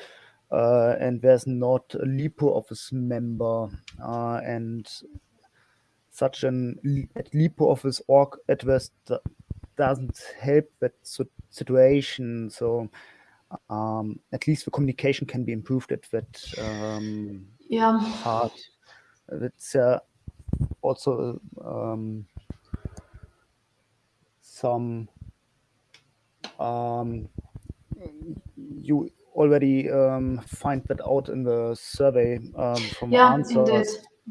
Uh, and there's not a LibreOffice member uh, and such an at LibreOffice org at address doesn't help that situation. So um, at least the communication can be improved at that um, yeah. part. It's uh, also um, some um, you already um, find that out in the survey um, from yeah, answers. Indeed.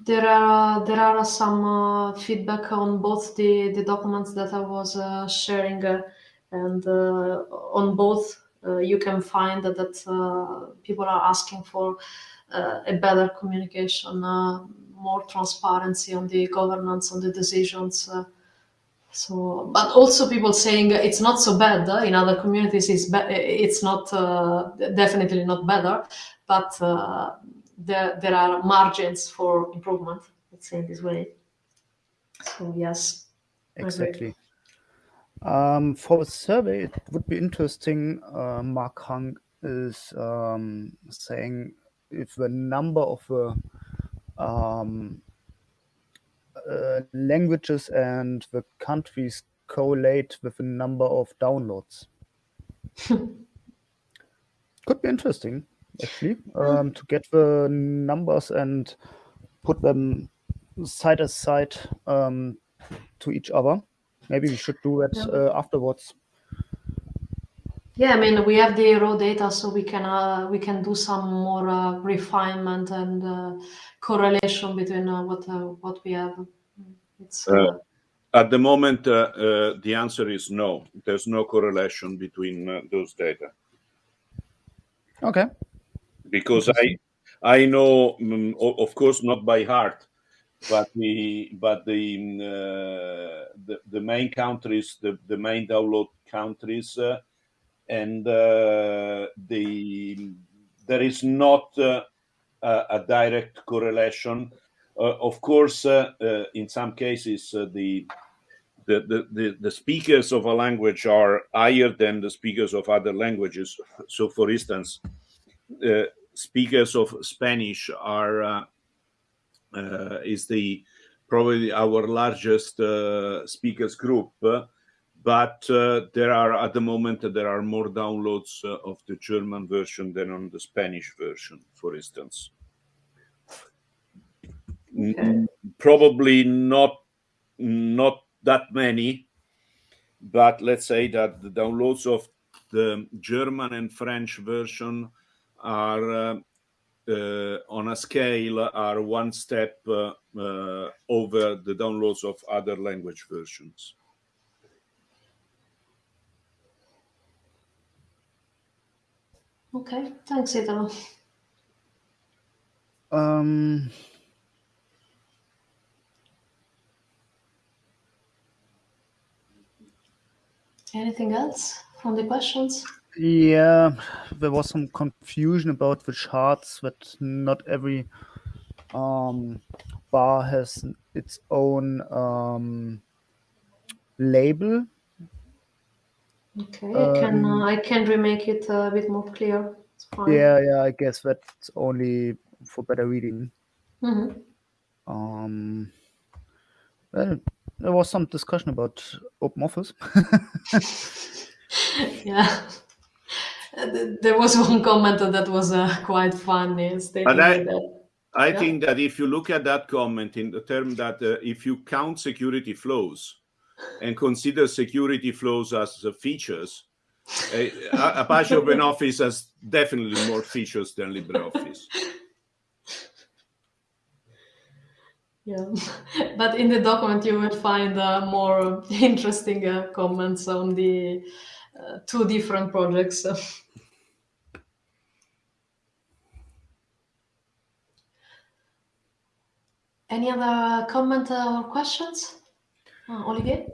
There are there are some uh, feedback on both the the documents that I was uh, sharing, uh, and uh, on both uh, you can find that, that uh, people are asking for a better communication, more transparency on the governance, on the decisions. So, but also people saying it's not so bad uh, in other communities. It's it's not uh, definitely not better, but uh, there there are margins for improvement. Let's say this way. So yes, exactly. Um, for a survey, it would be interesting. Uh, Mark Hung is um, saying if the number of the um, uh, languages and the countries correlate with the number of downloads. Could be interesting, actually, um, to get the numbers and put them side by side um, to each other. Maybe we should do that uh, afterwards. Yeah, I mean we have the raw data, so we can uh, we can do some more uh, refinement and uh, correlation between uh, what uh, what we have. It's uh, at the moment the answer is no. There's no correlation between those data. Okay. Because I I know, um, of course, not by heart, but the but the the, the main countries, the the main download countries and uh, the there is not uh, a direct correlation. Uh, of course, in some cases, the the, the, the, speakers of a language are higher than the speakers of other languages. So, for instance, uh, speakers of Spanish are uh, uh, is the probably our largest speakers group, but uh, there are at the moment there are more downloads uh, of the German version than on the Spanish version, for instance. Okay. Probably not not that many, but let's say that the downloads of the German and French version are uh, uh, on a scale are one step uh, uh, over the downloads of other language versions. Okay, thanks, Italo. Um, Anything else from the questions? Yeah, there was some confusion about the charts that not every um, bar has its own um, label Okay, I can uh, I can remake it a bit more clear. It's fine. Yeah, yeah, I guess that's only for better reading. Mm -hmm. Um, well, there was some discussion about open office. yeah. There was one comment that was uh, quite funny, stating I, that. I Yeah. think that if you look at that comment in the term that uh, if you count security flows and consider security flows as features, Apache OpenOffice has definitely more features than LibreOffice. Yeah, but in the document you will find uh, more interesting uh, comments on the uh, two different projects. Any other comment uh, or questions? Uh, Olivier?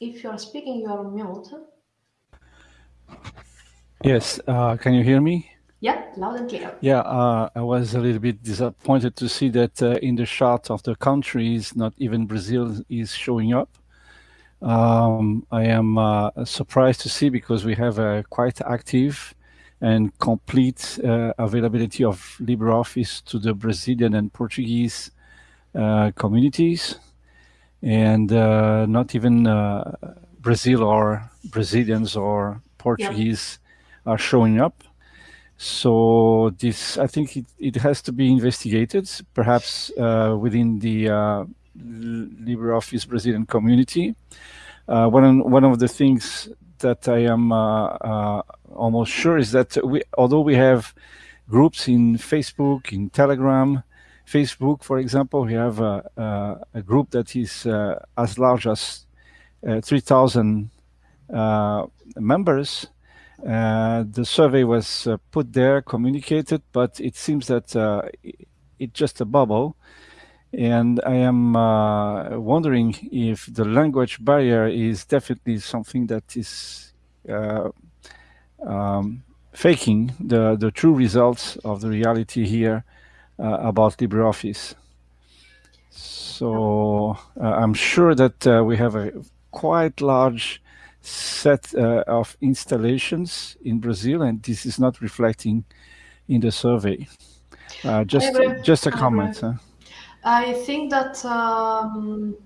If you are speaking, you are on mute. Yes, uh, can you hear me? Yeah, loud and clear. Yeah, uh, I was a little bit disappointed to see that uh, in the chart of the countries, not even Brazil is showing up. Um, I am uh, surprised to see because we have a quite active and complete uh, availability of LibreOffice to the Brazilian and Portuguese uh, communities, and uh, not even uh, Brazil or Brazilians or Portuguese are showing up. So this, I think it, it has to be investigated, perhaps uh, within the uh, LibreOffice Brazilian community. Uh, one, one of the things that I am uh, uh, almost sure is that we, although we have groups in Facebook, in Telegram, Facebook, for example, we have a, a, group that is uh, as large as 3,000 members. Uh, the survey was uh, put there, communicated, but it seems that uh, it's just a bubble. And I am wondering if the language barrier is definitely something that is um, faking the, the true results of the reality here about LibreOffice. So I'm sure that we have a quite large set uh, of installations in Brazil, and this is not reflecting in the survey. Uh, just, just a comment. Huh? I think that um,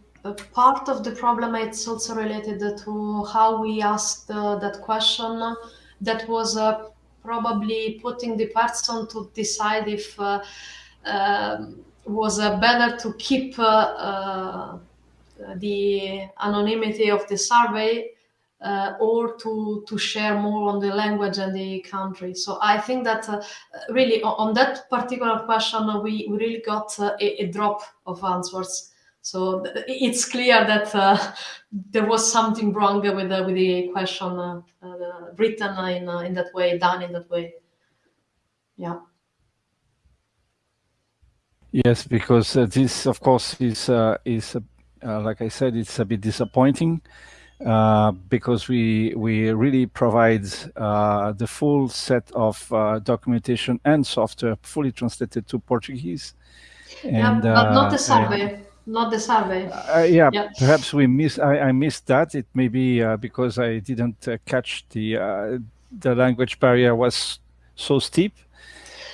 part of the problem is also related to how we asked uh, that question. That was uh, probably putting the person to decide if uh, um, was better to keep uh, the anonymity of the survey uh, or to to share more on the language and the country. So I think that uh, really on that particular question uh, we, we really got uh, a, a, drop of answers. So it's clear that uh, there was something wrong with the, with the question uh, written in in that way, done in that way. Yeah. Yes, because this, of course, is is like I said, it's a bit disappointing. Uh, because we we really provide uh, the full set of uh, documentation and software fully translated to Portuguese. And, yeah, but not the survey. not the survey. Yeah, yeah, perhaps we miss. I, I, missed that. It may be because I didn't catch the the language barrier was so steep,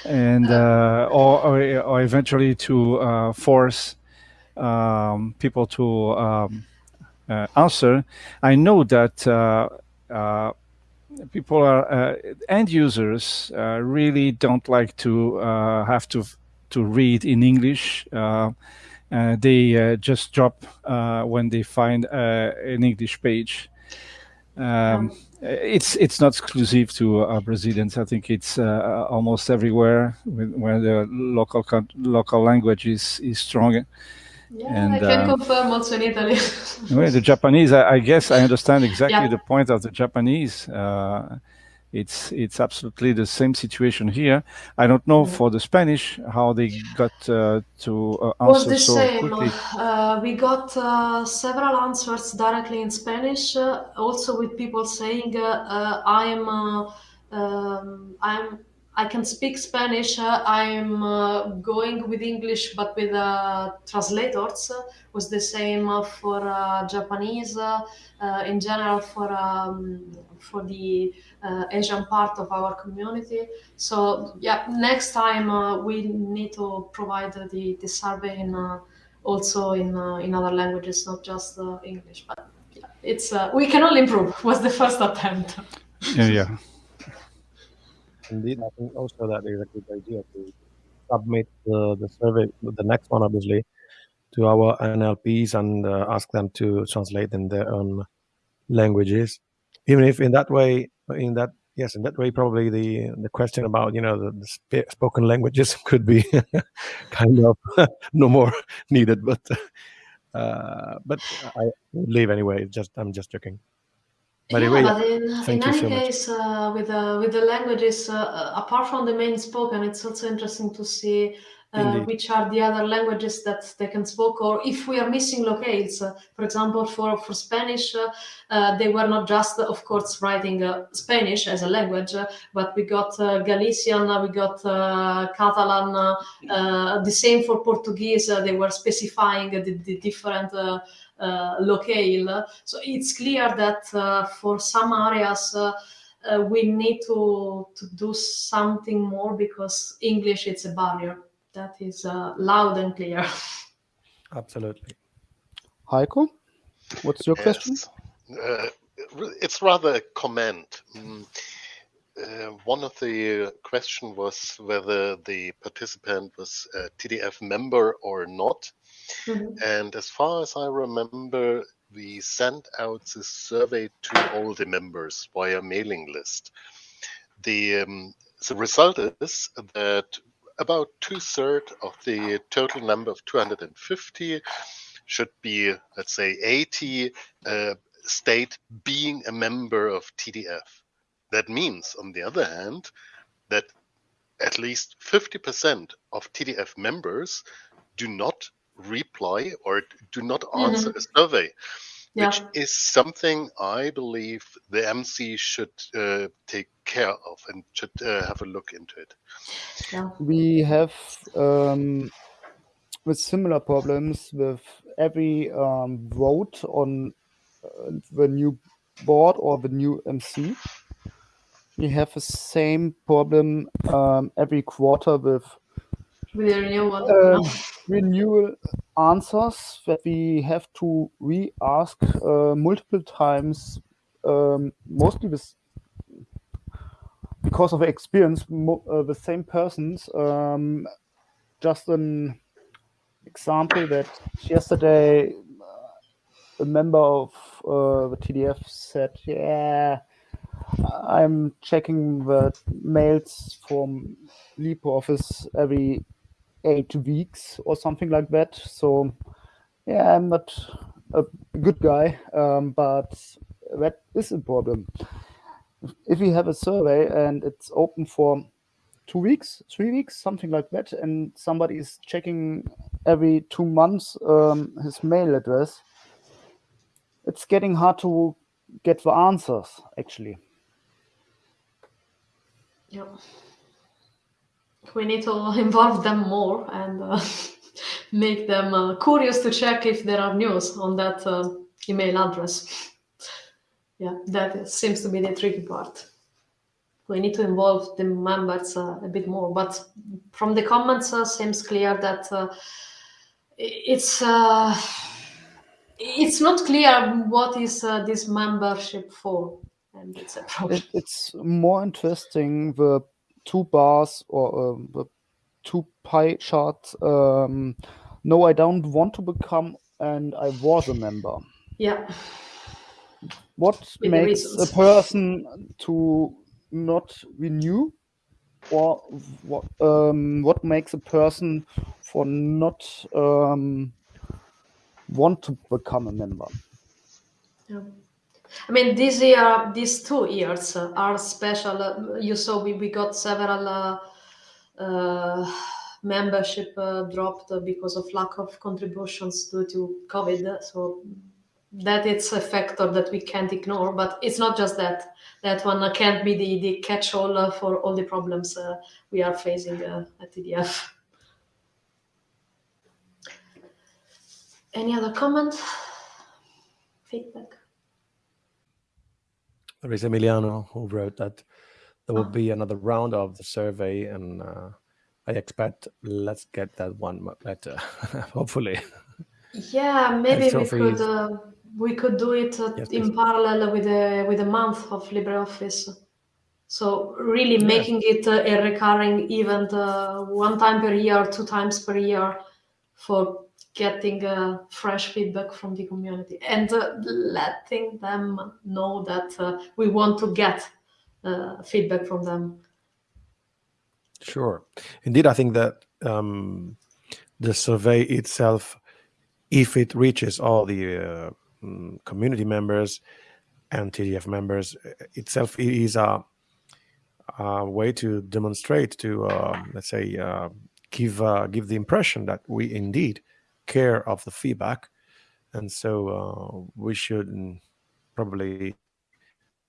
and or, or, or eventually to force um, people to. Um, uh, answer, I know that uh, uh, people are end users really don't like to have to to read in English. they just drop when they find an English page. Um, it's it's not exclusive to uh, Brazilians. I think it's uh, almost everywhere where the local local language is is strong. Yeah, and, I can uh, confirm also in Italy. well, the Japanese, I, I, guess I understand exactly yeah. the point of the Japanese. Uh, it's it's absolutely the same situation here. I don't know for the Spanish how they got uh, to uh, answer the so same. quickly. Uh, we got uh, several answers directly in Spanish, also with people saying, "I'm, um, I'm." I can speak Spanish. Uh, I'm uh, going with English, but with uh, translators. Uh, was the same uh, for uh, Japanese, in general for um, for the Asian part of our community. So yeah, next time we need to provide the, the survey in also in in other languages, not just English. But yeah, it's we can only improve. Was the first attempt. Yeah, yeah. Indeed, I think also that is a good idea to submit the, the survey, the next one obviously, to our NLPs and uh, ask them to translate in their own languages. Even if in that way, in that yes, in that way, probably the the question about you know the, the sp spoken languages could be kind of no more needed. But uh, but I leave anyway. Just I'm just joking. But yeah, anyway, but in, in any so case, uh, with uh, with the languages, uh, uh, apart from the main spoken, it's also interesting to see uh, which are the other languages that they can speak, or if we are missing locales. Uh, for example, for for Spanish, they were not just, of course, writing Spanish as a language, but we got Galician, we got Catalan. the same for Portuguese. they were specifying the, the different uh, locale. So it's clear that uh, for some areas uh, we need to, to do something more because English is a barrier. That is loud and clear. Absolutely. Heiko, what's your yes. question? Uh, it's rather a comment. Mm, uh, one of the question was whether the participant was a TDF member or not. Mm-hmm. And as far as I remember, we sent out this survey to all the members via mailing list. The, um, the result is that about two thirds of the total number of 250 should be, let's say, 80 uh, state being a member of TDF. That means, on the other hand, that at least 50% of TDF members do not reply or do not answer mm-hmm. a survey, yeah. which is something I believe the MC should uh, take care of and should uh, have a look into it. Yeah. We have um, with similar problems with every um, vote on uh, the new board or the new MC. We have the same problem um, every quarter with with the renewal, uh, renewal answers that we have to re-ask uh, multiple times, um, mostly with because of experience, uh, the same persons. Um, just an example that yesterday uh, a member of uh, the TDF said, "Yeah, I'm checking the mails from LibreOffice every eight weeks or something like that. So yeah, I'm not a good guy, um, but that is a problem. If we have a survey and it's open for two weeks, three weeks, something like that, and somebody is checking every two months um, his mail address, it's getting hard to get the answers actually. Yeah we need to involve them more and uh, make them uh, curious to check if there are news on that uh, email address. yeah, that seems to be the tricky part. We need to involve the members uh, a bit more, but from the comments, uh, seems clear that uh, it's it's not clear what is this membership for, and it's a problem. It, it's more interesting the two bars or the two pie charts. Um, no, I don't want to become, and I was a member. Yeah. What With makes a person to not renew, or what um, what makes a person for not um, want to become a member? Yeah. I mean, this year, these two years are special. You saw we, we got several uh, uh, membership uh, dropped because of lack of contributions due to COVID. So that it's a factor that we can't ignore. But it's not just that. That one can't be the, the catch-all for all the problems uh, we are facing uh, at TDF. Any other comment? Feedback? There is Emiliano who wrote that there will be another round of the survey and uh, I expect let's get that one better, hopefully. Yeah, maybe we could uh, we could do it uh, yes, in parallel with a with a month of LibreOffice. So really making it uh, a recurring event, uh, one time per year, two times per year, for getting uh, fresh feedback from the community and uh, letting them know that uh, we want to get uh, feedback from them. Sure. Indeed, I think that um, the survey itself, if it reaches all the uh, mm, community members and TDF members itself, is a, a way to demonstrate to, uh, let's say, give give the impression that we indeed care of the feedback. And so uh, we should probably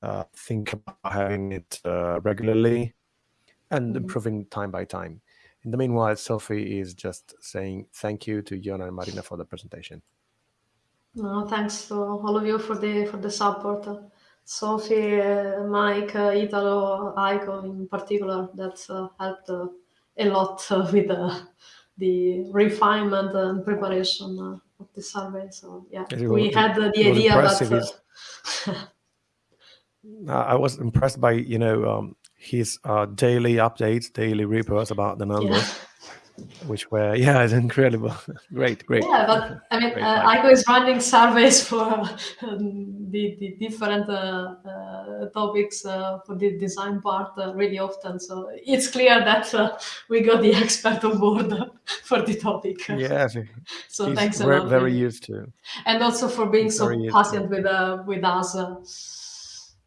uh, think about having it uh, regularly and mm-hmm. improving time by time. In the meanwhile, Sophie is just saying thank you to Yona and Marina for the presentation. No, thanks to all of you for the for the support. Sophie, uh, Mike, uh, Italo, Heiko in particular, that's uh, helped uh, a lot with the the refinement and preparation uh, of the survey. So yeah, we had the idea, but uh, I was impressed by you know um, his uh, daily updates, daily reports about the numbers. Yeah which were yeah it's incredible. Great great. Yeah but i mean uh, Heiko is running surveys for um, the, the different uh, uh, topics uh, for the design part uh, really often. So it's clear that uh, we got the expert on board for the topic. Yeah so thanks very, a lot. very used to and also for being so patient with with us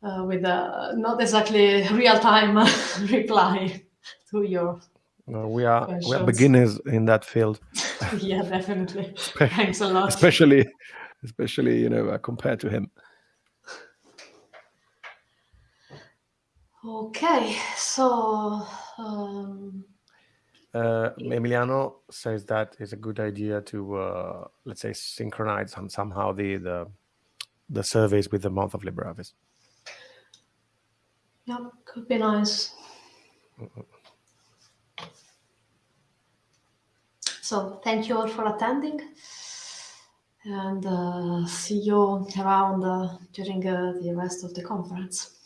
with not exactly real-time reply to your no, we are we are beginners in that field. yeah, definitely. Thanks a lot. Especially, especially you know uh, compared to him. Okay, so. Um... Uh, Emiliano says that it's a good idea to uh, let's say synchronize some, somehow the, the the surveys with the month of LibreOffice. Yeah, could be nice. Mm -hmm. So thank you all for attending and uh, see you around uh, during uh, the rest of the conference.